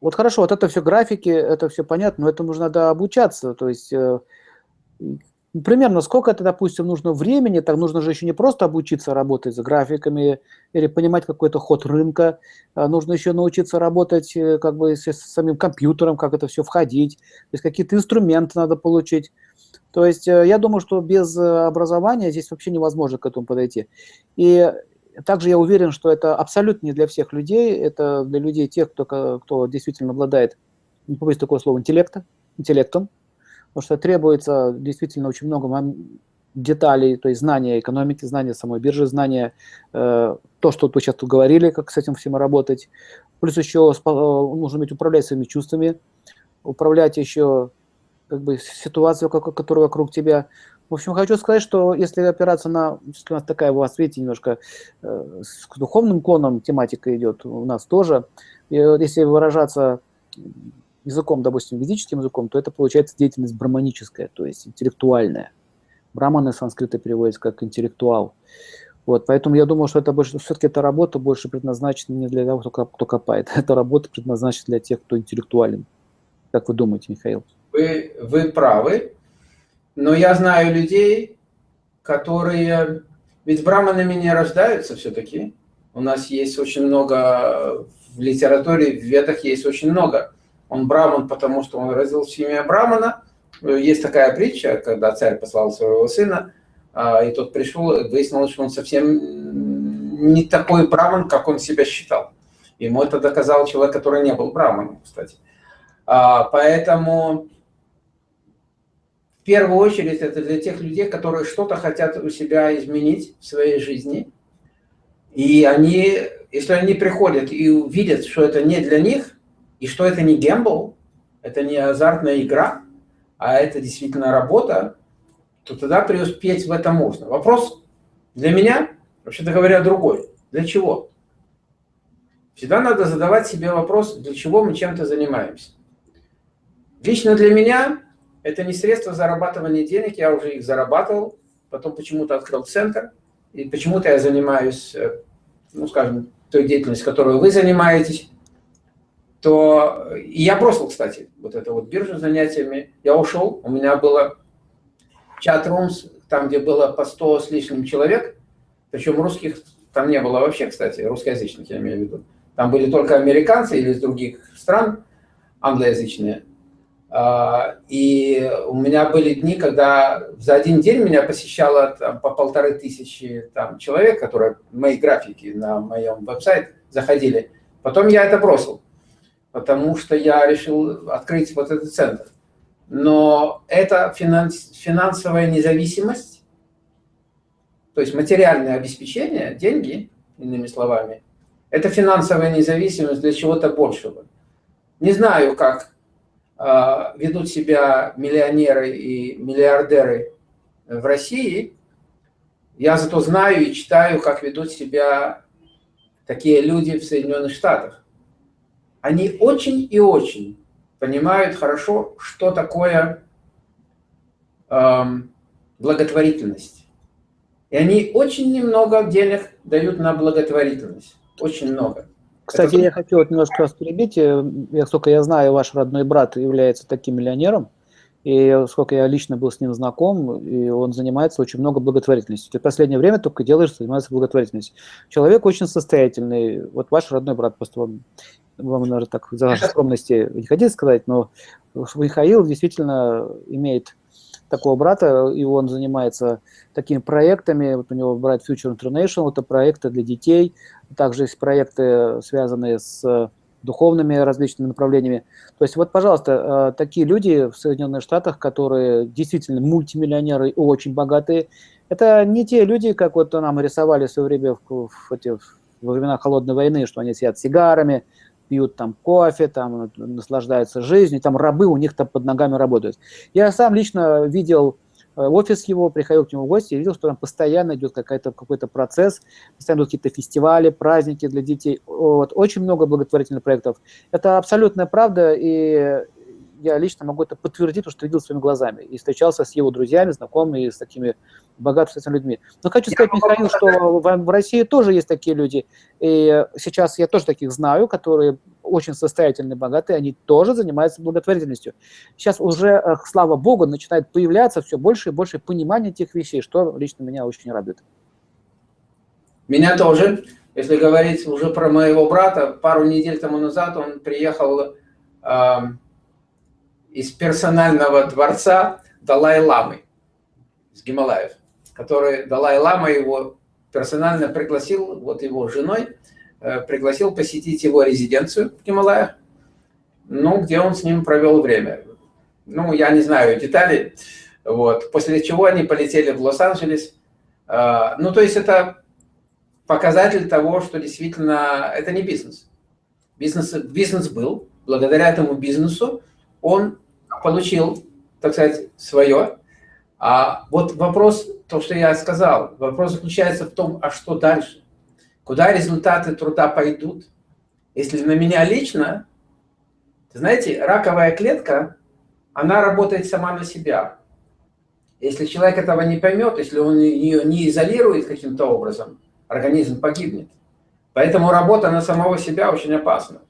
вот хорошо, вот это все графики, это все понятно, но этому нужно надо обучаться. То есть э, примерно сколько это, допустим, нужно времени, так нужно же еще не просто обучиться работать с графиками или понимать какой-то ход рынка, а нужно еще научиться работать э, как бы с, самим компьютером, как это все входить, то есть какие-то инструменты надо получить. То есть э, я думаю, что без э, образования здесь вообще невозможно к этому подойти. И также я уверен, что это абсолютно не для всех людей, это для людей тех, кто, кто действительно обладает, не побоюсь такое слово, интеллекта, интеллектом, потому что требуется действительно очень много деталей, то есть знания экономики, знания самой биржи, знания, э, то, что вы сейчас тут говорили, как с этим всем работать. Плюс еще э, нужно уметь управлять своими чувствами, управлять еще как бы ситуацией, которая вокруг тебя. В общем, хочу сказать, что если опираться на, у нас такая у вас, видите, немножко э, с духовным клоном тематика идет у нас тоже, и если выражаться языком, допустим, ведическим языком, то это получается деятельность браманическая, то есть интеллектуальная. Браманы санскрита переводится как интеллектуал. Вот, поэтому я думаю, что это больше, все-таки эта работа больше предназначена не для того, кто, кто копает. Эта работа предназначена для тех, кто интеллектуален. Как вы думаете, Михаил? Вы, вы правы, но я знаю людей, которые... Ведь браманами не рождаются все-таки. У нас есть очень много в литературе, в ведах есть очень много он браман, потому что он родился в семье брамана. Есть такая притча, когда царь послал своего сына, а, и тот пришел, выяснилось, что он совсем не такой браман, как он себя считал. Ему это доказал человек, который не был браманом, кстати. А, поэтому в первую очередь это для тех людей, которые что-то хотят у себя изменить в своей жизни. И они, если они приходят и увидят, что это не для них, и что это не гембл, это не азартная игра, а это действительно работа, то тогда преуспеть в этом можно. Вопрос для меня, вообще-то говоря, другой. Для чего? Всегда надо задавать себе вопрос, для чего мы чем-то занимаемся. Лично для меня это не средство зарабатывания денег, я уже их зарабатывал, потом почему-то открыл центр, и почему-то я занимаюсь, э, ну, скажем, той деятельностью, которой вы занимаетесь, то я бросил, кстати, вот это вот биржу занятиями. Я ушел, у меня было чат-румс, там, где было по 100 с лишним человек, причем русских там не было вообще, кстати, русскоязычных, я имею в виду. Там были только американцы или из других стран англоязычные. А, и у меня были дни, когда за один день меня посещало там, по полторы тысячи там, человек, которые мои графики на моем веб-сайте заходили. Потом я это бросил, потому что я решил открыть вот этот центр. Но это финанс, финансовая независимость, то есть материальное обеспечение, деньги, иными словами, это финансовая независимость для чего-то большего. Не знаю, как э, ведут себя миллионеры и миллиардеры в России. Я зато знаю и читаю, как ведут себя такие люди в Соединенных Штатах. Они очень и очень понимают хорошо, что такое э, благотворительность. И они очень немного денег дают на благотворительность. Очень много. Кстати, Это... я хочу вот немножко вас перебить. Э, я, сколько я знаю, ваш родной брат является таким миллионером. И сколько я лично был с ним знаком, и он занимается очень много благотворительностью. Ты в последнее время только делаешь, занимается благотворительностью. Человек очень состоятельный. Вот ваш родной брат, просто вам, вам наверное, так за вашей скромности не хотите сказать, но Михаил действительно имеет такого брата, и он занимается такими проектами. Вот у него брат Future International, это проекты для детей, также есть проекты, связанные с духовными различными направлениями. То есть вот, пожалуйста, э, такие люди в Соединенных Штатах, которые действительно мультимиллионеры и очень богатые, это не те люди, как вот нам рисовали в свое время в, в, в, во времена Холодной войны, что они сидят сигарами, пьют там кофе, там наслаждаются жизнью, там рабы у них там под ногами работают. Я сам лично видел офис его, приходил к нему в гости и видел, что там постоянно идет какой-то какой процесс, постоянно идут какие-то фестивали, праздники для детей. Вот, очень много благотворительных проектов. Это абсолютная правда, и я лично могу это подтвердить, потому что видел своими глазами и встречался с его друзьями, знакомыми, с такими богатыми людьми. Но хочу сказать, Михаил, что в, в России тоже есть такие люди, и сейчас я тоже таких знаю, которые очень состоятельные, богатые, они тоже занимаются благотворительностью. Сейчас уже, э, слава богу, начинает появляться все больше и больше понимания этих вещей, что лично меня очень радует. Меня тоже. Если говорить уже про моего брата, пару недель тому назад он приехал э, из персонального дворца Далай-Ламы из Гималаев, который Далай-Лама его персонально пригласил, вот его женой, э, пригласил посетить его резиденцию в Гималаях, ну, где он с ним провел время. Ну, я не знаю деталей, вот, после чего они полетели в Лос-Анджелес. Э, ну, то есть это показатель того, что действительно это не бизнес. Бизнес, бизнес был, благодаря этому бизнесу он получил, так сказать, свое. А вот вопрос, то, что я сказал, вопрос заключается в том, а что дальше? Куда результаты труда пойдут? Если на меня лично, знаете, раковая клетка, она работает сама на себя. Если человек этого не поймет, если он ее не изолирует каким-то образом, организм погибнет. Поэтому работа на самого себя очень опасна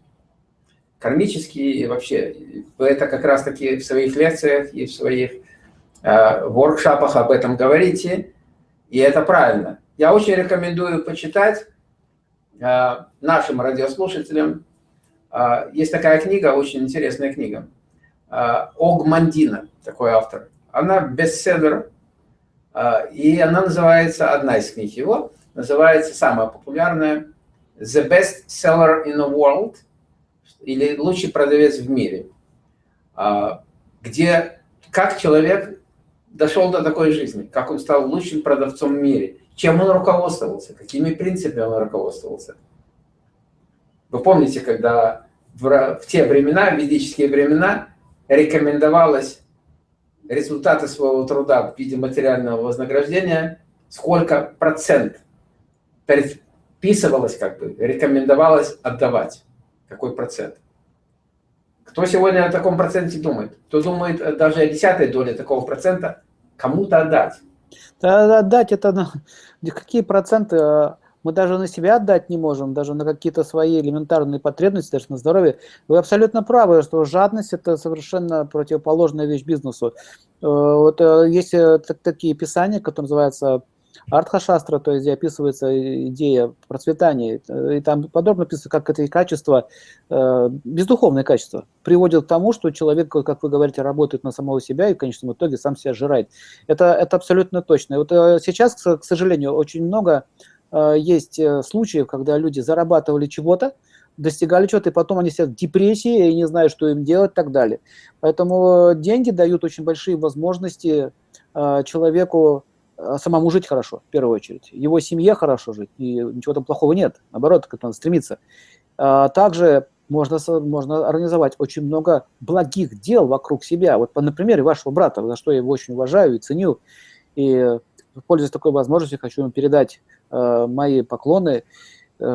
кармические вообще. Это как раз-таки в своих лекциях и в своих э, воркшопах об этом говорите, и это правильно. Я очень рекомендую почитать э, нашим радиослушателям. Э, есть такая книга, очень интересная книга. Э, Ог Мандина, такой автор. Она бестселлер, э, и она называется, одна из книг его, называется самая популярная «The Best Seller in the World» или лучший продавец в мире, а, где как человек дошел до такой жизни, как он стал лучшим продавцом в мире, чем он руководствовался, какими принципами он руководствовался. Вы помните, когда в, те времена, в ведические времена, рекомендовалось результаты своего труда в виде материального вознаграждения, сколько процент предписывалось, как бы, рекомендовалось отдавать какой процент. Кто сегодня о таком проценте думает? Кто думает э, даже о десятой доле такого процента кому-то отдать? Да, отдать это какие проценты? А, мы даже на себя отдать не можем, даже на какие-то свои элементарные потребности, даже на здоровье. Вы абсолютно правы, что жадность – это совершенно противоположная вещь бизнесу. Э, вот э, есть такие писания, которые называются Артха-шастра, то есть где описывается идея процветания, и там подробно описывается, как эти качества, э, бездуховные качества, приводят к тому, что человек, как вы говорите, работает на самого себя и в конечном итоге сам себя жирает. Это, это абсолютно точно. И вот э, сейчас, к сожалению, очень много э, есть случаев, когда люди зарабатывали чего-то, достигали чего-то, и потом они сидят в депрессии и не знают, что им делать и так далее. Поэтому деньги дают очень большие возможности человеку самому жить хорошо, в первую очередь. Его семье хорошо жить, и ничего там плохого нет. Наоборот, к этому надо стремиться. А, также можно, можно организовать очень много благих дел вокруг себя. Вот на примере вашего брата, за что я его очень уважаю и ценю. И, пользуясь такой возможностью, хочу ему передать э, мои поклоны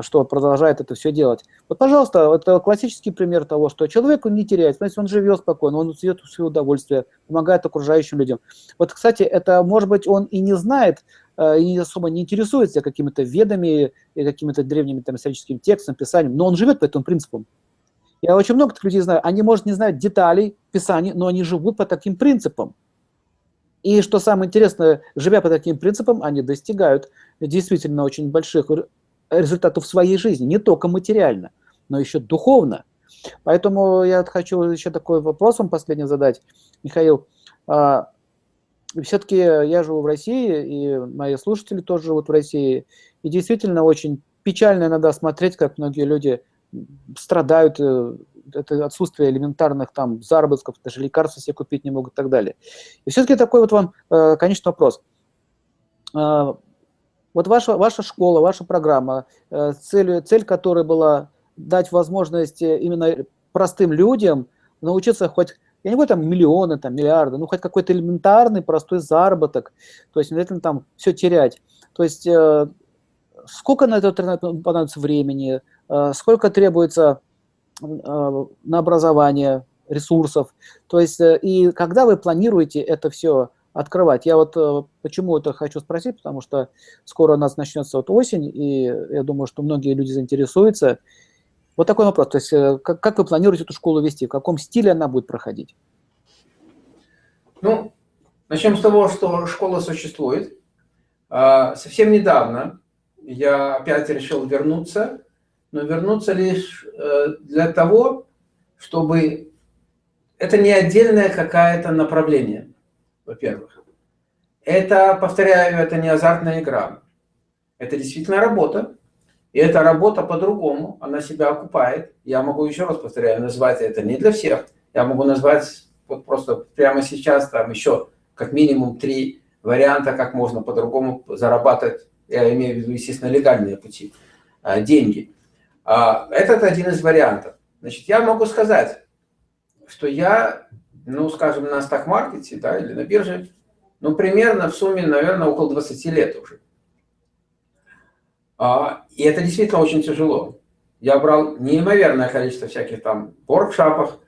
что продолжает это все делать. Вот, пожалуйста, это классический пример того, что человеку не теряет, значит, он живет спокойно, он в свое удовольствие, помогает окружающим людям. Вот, кстати, это, может быть, он и не знает, э, и особо не интересуется какими-то ведами и какими-то древними там, историческими текстами, писанием, но он живет по этим принципам. Я очень много таких людей знаю, они, может, не знают деталей писаний, но они живут по таким принципам. И что самое интересное, живя по таким принципам, они достигают действительно очень больших результатов своей жизни, не только материально, но еще духовно. Поэтому я хочу еще такой вопрос вам последний задать, Михаил. А, Все-таки я живу в России, и мои слушатели тоже живут в России, и действительно очень печально иногда смотреть, как многие люди страдают, э, это отсутствие элементарных там заработков, даже лекарства себе купить не могут и так далее. И все-таки такой вот вам э, конечный вопрос. Вот ваша, ваша школа, ваша программа, э, цель, цель которой была дать возможность э, именно простым людям научиться хоть, я не говорю там миллионы, там миллиарды, ну хоть какой-то элементарный простой заработок, то есть обязательно там все терять. То есть э, сколько на это понадобится времени, сколько требуется на образование ресурсов, то есть и когда вы планируете это все открывать. Я вот э, почему это хочу спросить, потому что скоро у нас начнется вот осень, и я думаю, что многие люди заинтересуются. Вот такой вопрос, то есть э, как, как вы планируете эту школу вести, в каком стиле она будет проходить? Ну, начнем с того, что школа существует. А, совсем недавно я опять решил вернуться, но вернуться лишь э, для того, чтобы это не отдельное какое-то направление во-первых. Это, повторяю, это не азартная игра. Это действительно работа. И эта работа по-другому, она себя окупает. Я могу еще раз повторяю, назвать это не для всех. Я могу назвать вот просто прямо сейчас там еще как минимум три варианта, как можно по-другому зарабатывать, я имею в виду, естественно, легальные пути, а, деньги. А, этот один из вариантов. Значит, я могу сказать, что я ну, скажем, на стак-маркете, да, или на бирже, ну, примерно в сумме, наверное, около 20 лет уже. А, и это действительно очень тяжело. Я брал неимоверное количество всяких там воркшопов,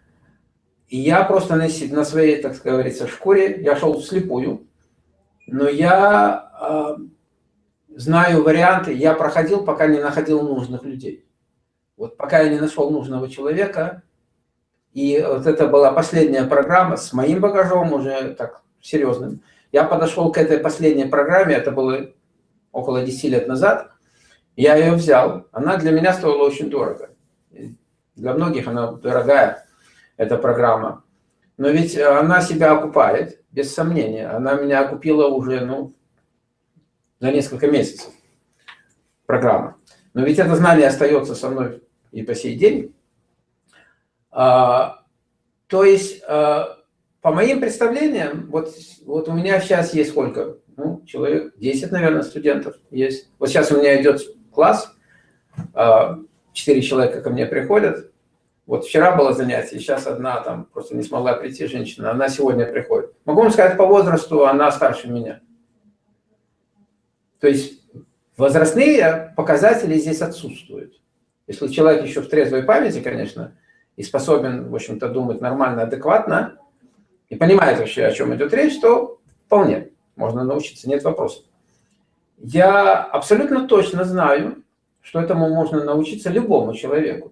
и я просто на, на своей, так говорится, шкуре, я шел вслепую, но я э, знаю варианты, я проходил, пока не находил нужных людей. Вот пока я не нашел нужного человека, и вот это была последняя программа с моим багажом уже так серьезным. Я подошел к этой последней программе, это было около 10 лет назад. Я ее взял. Она для меня стоила очень дорого. Для многих она дорогая, эта программа. Но ведь она себя окупает, без сомнения. Она меня окупила уже ну, за несколько месяцев, программа. Но ведь это знание остается со мной и по сей день. А, то есть, а, по моим представлениям, вот, вот у меня сейчас есть сколько? Ну, человек 10, наверное, студентов есть. Вот сейчас у меня идет класс, а, 4 человека ко мне приходят. Вот вчера было занятие, сейчас одна там просто не смогла прийти женщина, она сегодня приходит. Могу вам сказать, по возрасту она старше меня. То есть возрастные показатели здесь отсутствуют. Если человек еще в трезвой памяти, конечно, и способен, в общем-то, думать нормально, адекватно, и понимает вообще, о чем идет речь, то вполне можно научиться, нет вопросов. Я абсолютно точно знаю, что этому можно научиться любому человеку.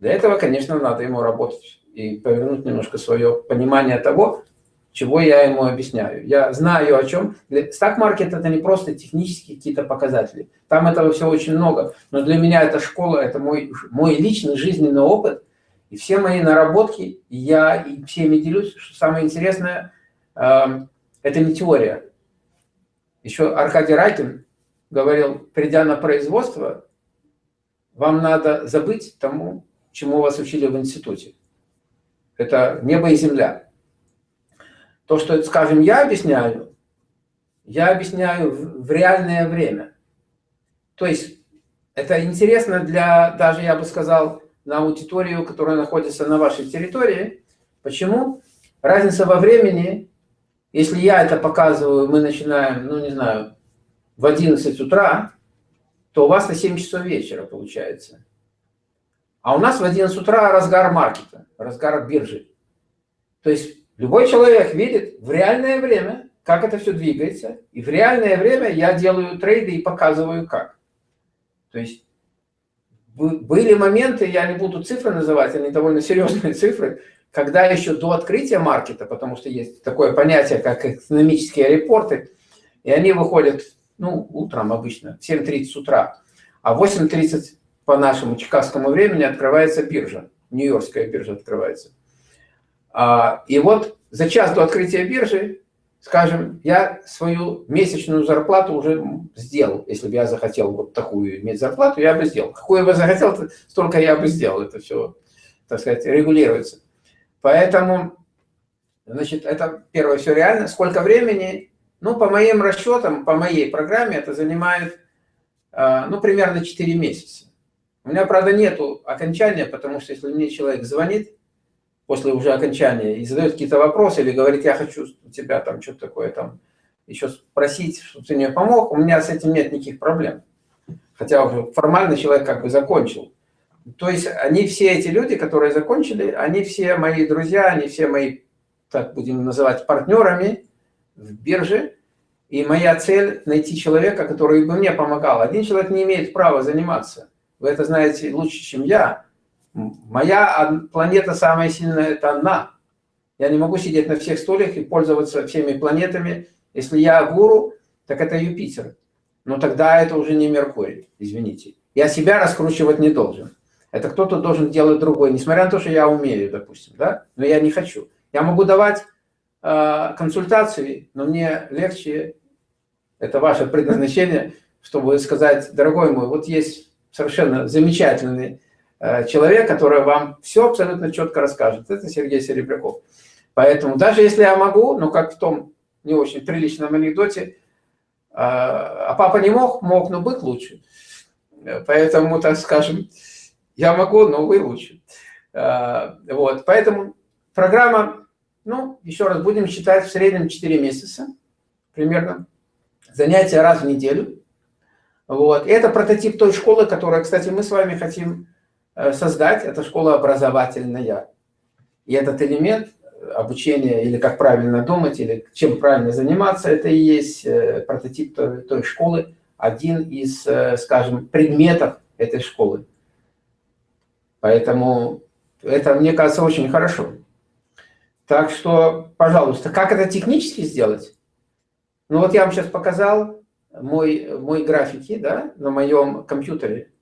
Для этого, конечно, надо ему работать и повернуть немножко свое понимание того, чего я ему объясняю. Я знаю о чем. Стак-маркет это не просто технические какие-то показатели. Там этого всего очень много. Но для меня это школа, это мой, мой личный жизненный опыт. И все мои наработки, я и всеми делюсь, что самое интересное, э, это не теория. Еще Аркадий Райкин говорил, придя на производство, вам надо забыть тому, чему вас учили в институте. Это небо и земля. То, что, скажем, я объясняю, я объясняю в реальное время. То есть это интересно для, даже я бы сказал, на аудиторию, которая находится на вашей территории. Почему? Разница во времени, если я это показываю, мы начинаем, ну не знаю, в 11 утра, то у вас на 7 часов вечера получается. А у нас в 11 утра разгар маркета, разгар биржи. То есть любой человек видит в реальное время, как это все двигается, и в реальное время я делаю трейды и показываю как. То есть были моменты, я не буду цифры называть, они довольно серьезные цифры, когда еще до открытия маркета, потому что есть такое понятие, как экономические репорты, и они выходят, ну, утром обычно, в 7.30 утра, а в 8.30 по нашему чикагскому времени открывается биржа, Нью-Йоркская биржа открывается. А, и вот за час до открытия биржи скажем, я свою месячную зарплату уже сделал. Если бы я захотел вот такую иметь зарплату, я бы сделал. Какую бы захотел, столько я бы сделал. Это все, так сказать, регулируется. Поэтому, значит, это первое, все реально. Сколько времени? Ну, по моим расчетам, по моей программе это занимает, а, ну, примерно 4 месяца. У меня, правда, нету окончания, потому что если мне человек звонит, после уже окончания и задает какие-то вопросы или говорит, я хочу тебя там что-то такое там еще спросить, чтобы ты мне помог, у меня с этим нет никаких проблем. Хотя уже формально человек как бы закончил. То есть они все эти люди, которые закончили, они все мои друзья, они все мои, так будем называть, партнерами в бирже. И моя цель найти человека, который бы мне помогал. Один человек не имеет права заниматься. Вы это знаете лучше, чем я. Моя планета самая сильная – это одна. Я не могу сидеть на всех стульях и пользоваться всеми планетами. Если я гуру, так это Юпитер. Но тогда это уже не Меркурий, извините. Я себя раскручивать не должен. Это кто-то должен делать другой, несмотря на то, что я умею, допустим, да? Но я не хочу. Я могу давать э, консультации, но мне легче, это ваше предназначение, чтобы сказать, дорогой мой, вот есть совершенно замечательный человек, который вам все абсолютно четко расскажет. Это Сергей Серебряков. Поэтому даже если я могу, ну как в том не очень приличном анекдоте, э, а папа не мог, мог, но быть лучше. Поэтому, так скажем, я могу, но вы лучше. Э, вот, поэтому программа, ну, еще раз, будем считать в среднем 4 месяца примерно. Занятия раз в неделю. Вот. Это прототип той школы, которую, кстати, мы с вами хотим Э, создать, это школа образовательная. И этот элемент обучения, или как правильно думать, или чем правильно заниматься, это и есть э, прототип той, той школы, один из, э, скажем, предметов этой школы. Поэтому это, мне кажется, очень хорошо. Так что, пожалуйста, как это технически сделать? Ну вот я вам сейчас показал мой, мой графики да, на моем компьютере.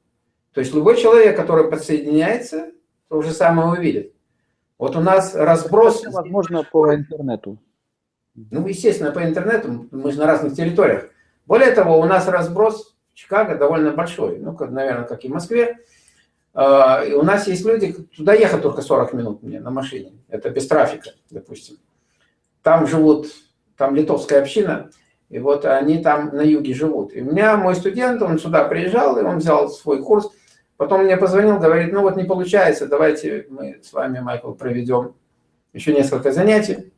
То есть любой человек, который подсоединяется, то же самое увидит. Вот у нас разброс... Возможно, по интернету. Ну, естественно, по интернету, мы же на разных территориях. Более того, у нас разброс в Чикаго довольно большой, ну, как, наверное, как и в Москве. А, и у нас есть люди, туда ехать только 40 минут мне на машине, это без трафика, допустим. Там живут, там литовская община, и вот они там на юге живут. И у меня мой студент, он сюда приезжал, и он взял свой курс – Потом мне позвонил, говорит, ну вот не получается, давайте мы с вами, Майкл, проведем еще несколько занятий.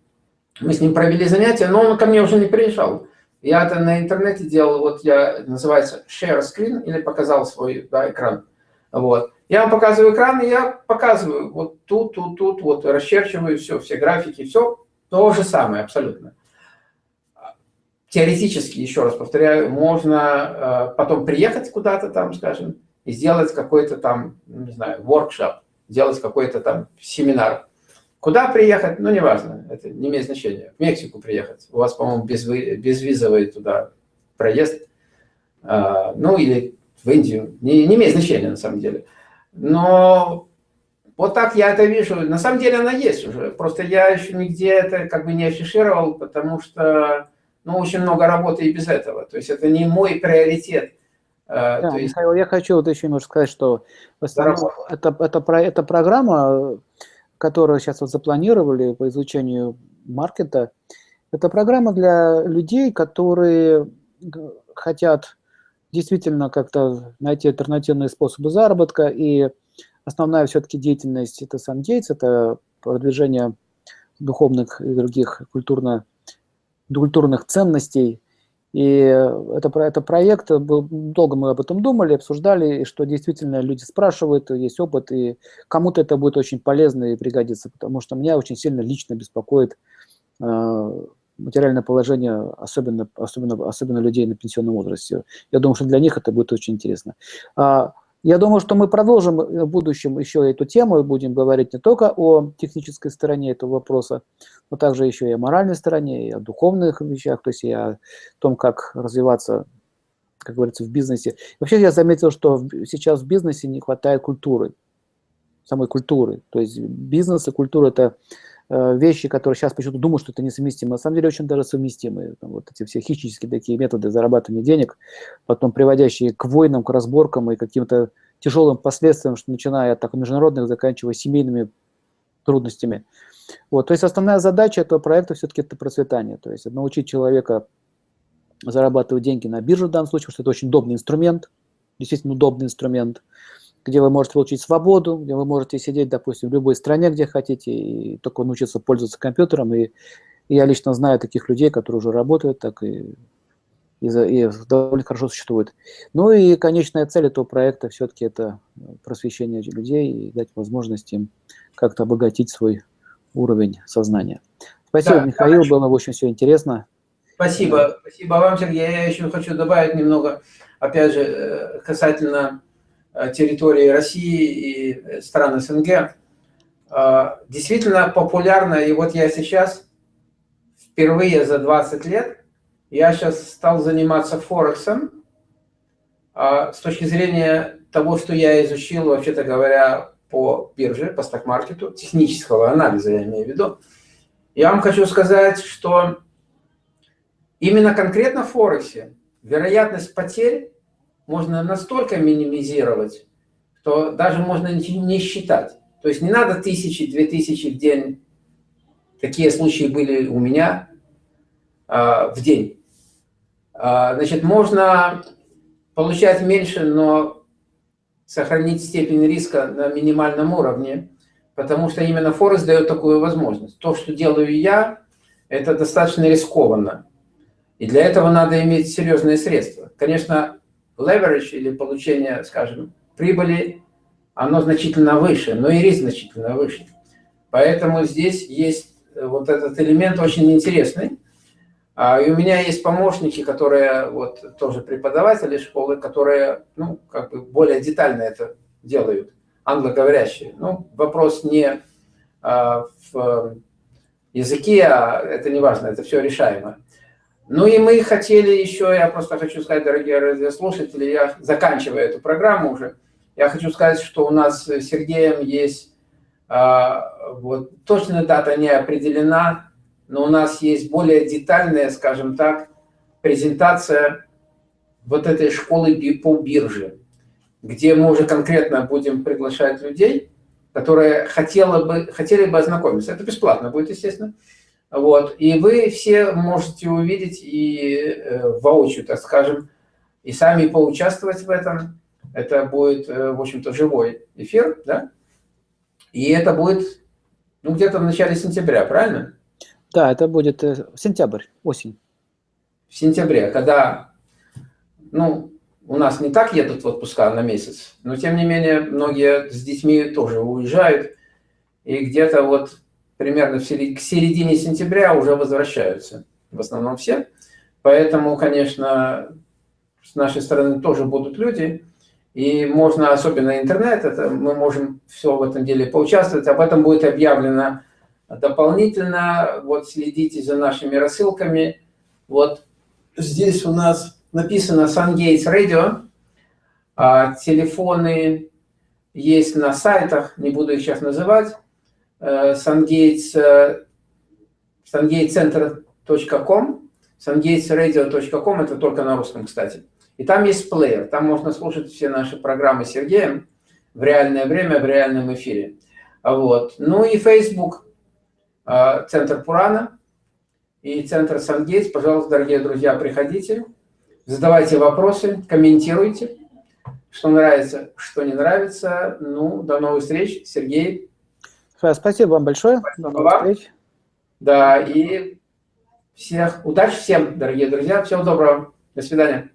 Мы с ним провели занятия, но он ко мне уже не приезжал. Я это на интернете делал, вот я, называется share screen, или показал свой да, экран. Вот. Я вам показываю экран, и я показываю вот тут, тут, тут, вот расчерчиваю все, все графики, все то же самое абсолютно. Теоретически, еще раз повторяю, можно э, потом приехать куда-то там, скажем, и сделать какой-то там, не знаю, воркшоп, сделать какой-то там семинар. Куда приехать, ну, неважно, это не имеет значения. В Мексику приехать. У вас, по-моему, без, безвизовый туда проезд. А, ну, или в Индию. Не, не имеет значения, на самом деле. Но вот так я это вижу. На самом деле она есть уже. Просто я еще нигде это как бы не афишировал, потому что ну, очень много работы и без этого. То есть это не мой приоритет. Да, есть... Михаил, я хочу вот еще немножко сказать, что в основном это, это, это, это программа, которую сейчас вот запланировали по изучению маркета, это программа для людей, которые хотят действительно как-то найти альтернативные способы заработка, и основная все-таки деятельность – это сам деятель, это продвижение духовных и других культурно, культурных ценностей. И это, это проект, долго мы об этом думали, обсуждали, и что действительно люди спрашивают, есть опыт, и кому-то это будет очень полезно и пригодится, потому что меня очень сильно лично беспокоит э, материальное положение, особенно, особенно, особенно людей на пенсионном возрасте. Я думаю, что для них это будет очень интересно. Я думаю, что мы продолжим в будущем еще эту тему и будем говорить не только о технической стороне этого вопроса, но также еще и о моральной стороне, и о духовных вещах, то есть и о том, как развиваться, как говорится, в бизнесе. Вообще я заметил, что сейчас в бизнесе не хватает культуры, самой культуры. То есть бизнес и культура – это Э, вещи, которые сейчас почему-то думают, что это несовместимо, на самом деле очень даже совместимые. Вот эти все хищнические такие методы зарабатывания денег, потом приводящие к войнам, к разборкам и каким-то тяжелым последствиям, что начиная от так, международных, заканчивая семейными трудностями. Вот, то есть основная задача этого проекта все-таки это процветание, то есть научить человека зарабатывать деньги на бирже в данном случае, потому что это очень удобный инструмент, действительно удобный инструмент где вы можете получить свободу, где вы можете сидеть, допустим, в любой стране, где хотите, и только научиться пользоваться компьютером. И, и я лично знаю таких людей, которые уже работают так и, и, и довольно хорошо существуют. Ну и конечная цель этого проекта все-таки это просвещение людей и дать возможность им как-то обогатить свой уровень сознания. Спасибо, да, Михаил, хорошо. было очень все интересно. Спасибо, спасибо вам, Сергей. Я еще хочу добавить немного, опять же, э, касательно территории России и э, стран СНГ, э, действительно популярна. И вот я сейчас, впервые за 20 лет, я сейчас стал заниматься Форексом с точки зрения того, что я изучил, вообще-то говоря, по бирже, по сток-маркету, технического анализа я имею в виду. Я вам хочу сказать, что именно конкретно в Форексе вероятность потерь можно настолько минимизировать, что даже можно не считать. То есть не надо тысячи, две тысячи в день. Такие случаи были у меня э, в день. Э, значит, можно получать меньше, но сохранить степень риска на минимальном уровне, потому что именно Форекс дает такую возможность. То, что делаю я, это достаточно рискованно. И для этого надо иметь серьезные средства. Конечно, leverage или получение, скажем, прибыли, оно значительно выше, но и риск значительно выше. Поэтому здесь есть э, вот этот элемент очень интересный. А, и у меня есть помощники, которые вот тоже преподаватели школы, которые, ну, как бы более детально это делают, англоговорящие. Ну, вопрос не а, в языке, а это не важно, это все решаемо. Ну и мы хотели еще, я просто хочу сказать, дорогие радиослушатели, я заканчиваю эту программу уже, я хочу сказать, что у нас с Сергеем есть, а, вот точная дата не определена, но у нас есть более детальная, скажем так, презентация вот этой школы по бирже, где мы уже конкретно будем приглашать людей, которые хотели бы, хотели бы ознакомиться. Это бесплатно будет, естественно. Вот. И вы все можете увидеть и э, воочию, так скажем, и сами поучаствовать в этом. Это будет, э, в общем-то, живой эфир, да? И это будет, ну, где-то в начале сентября, правильно? Да, это будет э, сентябрь, осень. В сентябре, когда, ну, у нас не так едут в отпуска на месяц, но, тем не менее, многие с детьми тоже уезжают, и где-то вот примерно к середине сентября уже возвращаются, в основном все. Поэтому, конечно, с нашей стороны тоже будут люди, и можно, особенно интернет, это мы можем все в этом деле поучаствовать. Об этом будет объявлено Дополнительно вот следите за нашими рассылками. Вот здесь у нас написано SunGates Radio. А, телефоны есть на сайтах, не буду их сейчас называть. SunGates, э, sungatesradio.com, это только на русском, кстати. И там есть плеер, там можно слушать все наши программы с Сергеем в реальное время, в реальном эфире. Вот. Ну и Facebook, а, Центр Пурана и Центр Сангейтс. Пожалуйста, дорогие друзья, приходите, задавайте вопросы, комментируйте, что нравится, что не нравится. Ну, до новых встреч, Сергей. Спасибо вам большое. Спасибо до новых вам. встреч. Да, и всех удачи всем, дорогие друзья. Всего доброго. До свидания.